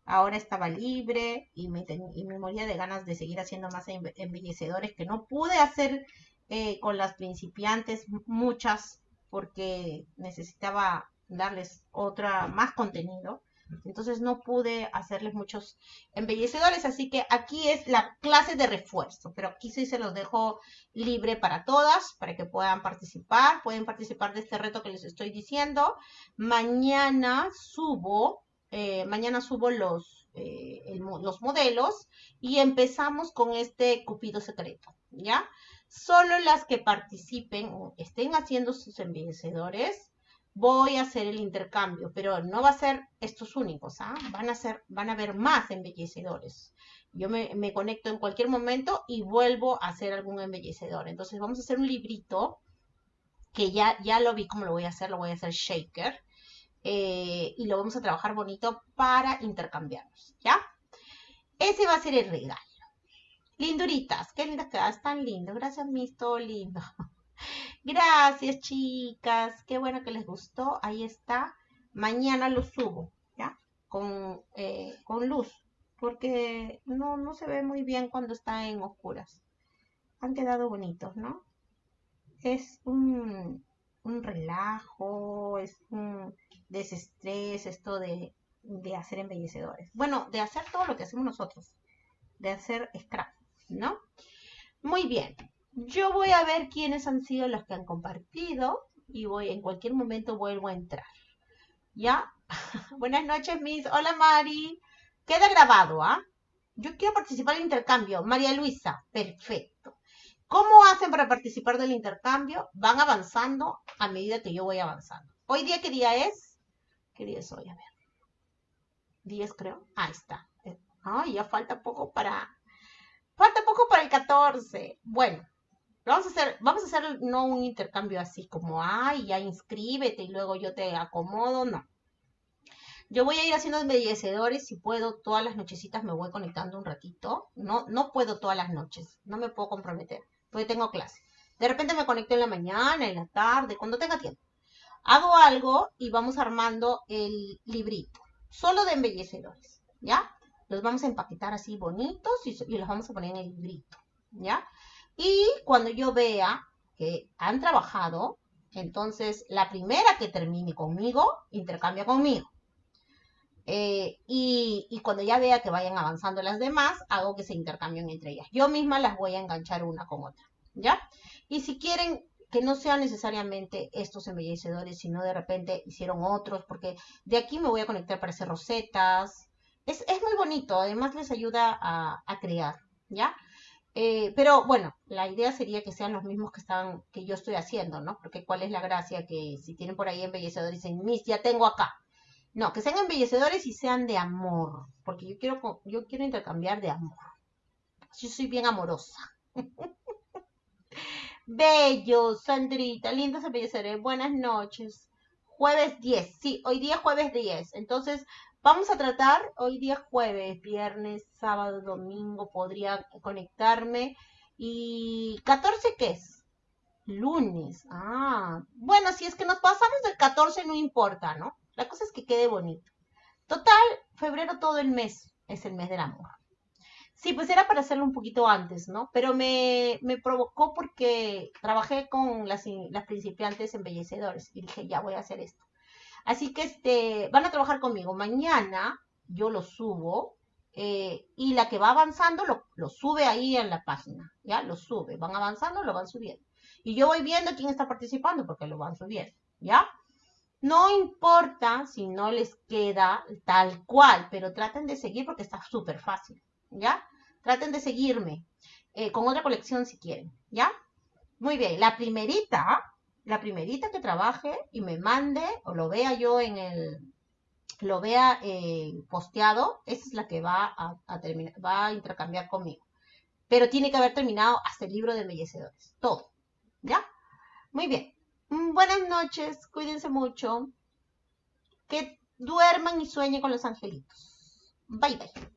ahora estaba libre y me, moría de ganas de seguir haciendo más embellecedores que no pude hacer eh, con las principiantes muchas porque necesitaba darles otra más contenido. Entonces no pude hacerles muchos embellecedores, así que aquí es la clase de refuerzo, pero aquí sí se los dejo libre para todas, para que puedan participar, pueden participar de este reto que les estoy diciendo. Mañana subo, eh, mañana subo los, eh, los modelos y empezamos con este cupido secreto, ¿ya? Solo las que participen o estén haciendo sus embellecedores voy a hacer el intercambio, pero no va a ser estos únicos, ¿ah? Van a ser, van a haber más embellecedores. Yo me, conecto en cualquier momento y vuelvo a hacer algún embellecedor. Entonces vamos a hacer un librito que ya, ya lo vi cómo lo voy a hacer, lo voy a hacer shaker. Eh, y lo vamos a trabajar bonito para intercambiarlos, ¿ya? Ese va a ser el regalo. Linduritas, qué lindas quedas, tan lindo. Gracias, mis, todo lindo. Gracias, chicas. Qué bueno que les gustó. Ahí está. Mañana lo subo, ¿ya? Con, eh, con luz, porque no, no se ve muy bien cuando está en oscuras. Han quedado bonitos, ¿no? Es un, un relajo, es un desestrés esto de, de hacer embellecedores. Bueno, de hacer todo lo que hacemos nosotros, de hacer scrap, ¿no? Muy bien. Yo voy a ver quiénes han sido los que han compartido y voy en cualquier momento vuelvo a entrar. ¿Ya? Buenas noches, Miss. Hola, Mari. Queda grabado, ¿ah? Yo quiero participar del intercambio. María Luisa, perfecto. ¿Cómo hacen para participar del intercambio? Van avanzando a medida que yo voy avanzando. Hoy día, ¿qué día es? ¿Qué día es hoy? A ver. 10 creo. Ahí está. Ay, ya falta poco para... Falta poco para el 14. Bueno, Vamos a hacer, vamos a hacer no un intercambio así como, ay, ya inscríbete y luego yo te acomodo, no. Yo voy a ir haciendo embellecedores, si puedo, todas las nochecitas me voy conectando un ratito. No, no puedo todas las noches, no me puedo comprometer, porque tengo clase. De repente me conecto en la mañana, en la tarde, cuando tenga tiempo. Hago algo y vamos armando el librito, solo de embellecedores, ¿ya? Los vamos a empaquetar así bonitos y, y los vamos a poner en el librito, ¿ya? Y cuando yo vea que han trabajado, entonces la primera que termine conmigo, intercambia conmigo. Eh, y, cuando ya vea que vayan avanzando las demás, hago que se intercambien entre ellas. Yo misma las voy a enganchar una con otra, ¿ya? Y si quieren que no sean necesariamente estos embellecedores, sino de repente hicieron otros, porque de aquí me voy a conectar para hacer rosetas. Es, muy bonito, además les ayuda a, a crear, ¿ya? Eh, pero bueno, la idea sería que sean los mismos que están, que yo estoy haciendo, ¿no? Porque cuál es la gracia que si tienen por ahí embellecedores dicen, mis, ya tengo acá. No, que sean embellecedores y sean de amor, porque yo quiero, yo quiero intercambiar de amor. Yo soy bien amorosa. Bello, Sandrita, lindos embellecedores, buenas noches. Jueves 10, sí, hoy día jueves 10. Entonces, Vamos a tratar hoy día jueves, viernes, sábado, domingo, podría conectarme. ¿Y 14 qué es? Lunes. Ah, bueno, si es que nos pasamos del 14 no importa, ¿no? La cosa es que quede bonito. Total, febrero todo el mes es el mes del amor. Sí, pues era para hacerlo un poquito antes, ¿no? Pero me, me provocó porque trabajé con las, las principiantes embellecedores y dije, ya voy a hacer esto. Así que este, van a trabajar conmigo. Mañana yo lo subo eh, y la que va avanzando lo, lo, sube ahí en la página, ¿ya? Lo sube, van avanzando, lo van subiendo. Y yo voy viendo quién está participando porque lo van subiendo, ¿ya? No importa si no les queda tal cual, pero traten de seguir porque está súper fácil, ¿ya? Traten de seguirme eh, con otra colección si quieren, ¿ya? Muy bien, la primerita, la primerita que trabaje y me mande o lo vea yo en el, lo vea eh, posteado, esa es la que va a, terminar, va a intercambiar conmigo. Pero tiene que haber terminado hasta el libro de embellecedores, todo, ¿ya? Muy bien. Mm, buenas noches, cuídense mucho. Que duerman y sueñen con los angelitos. Bye bye.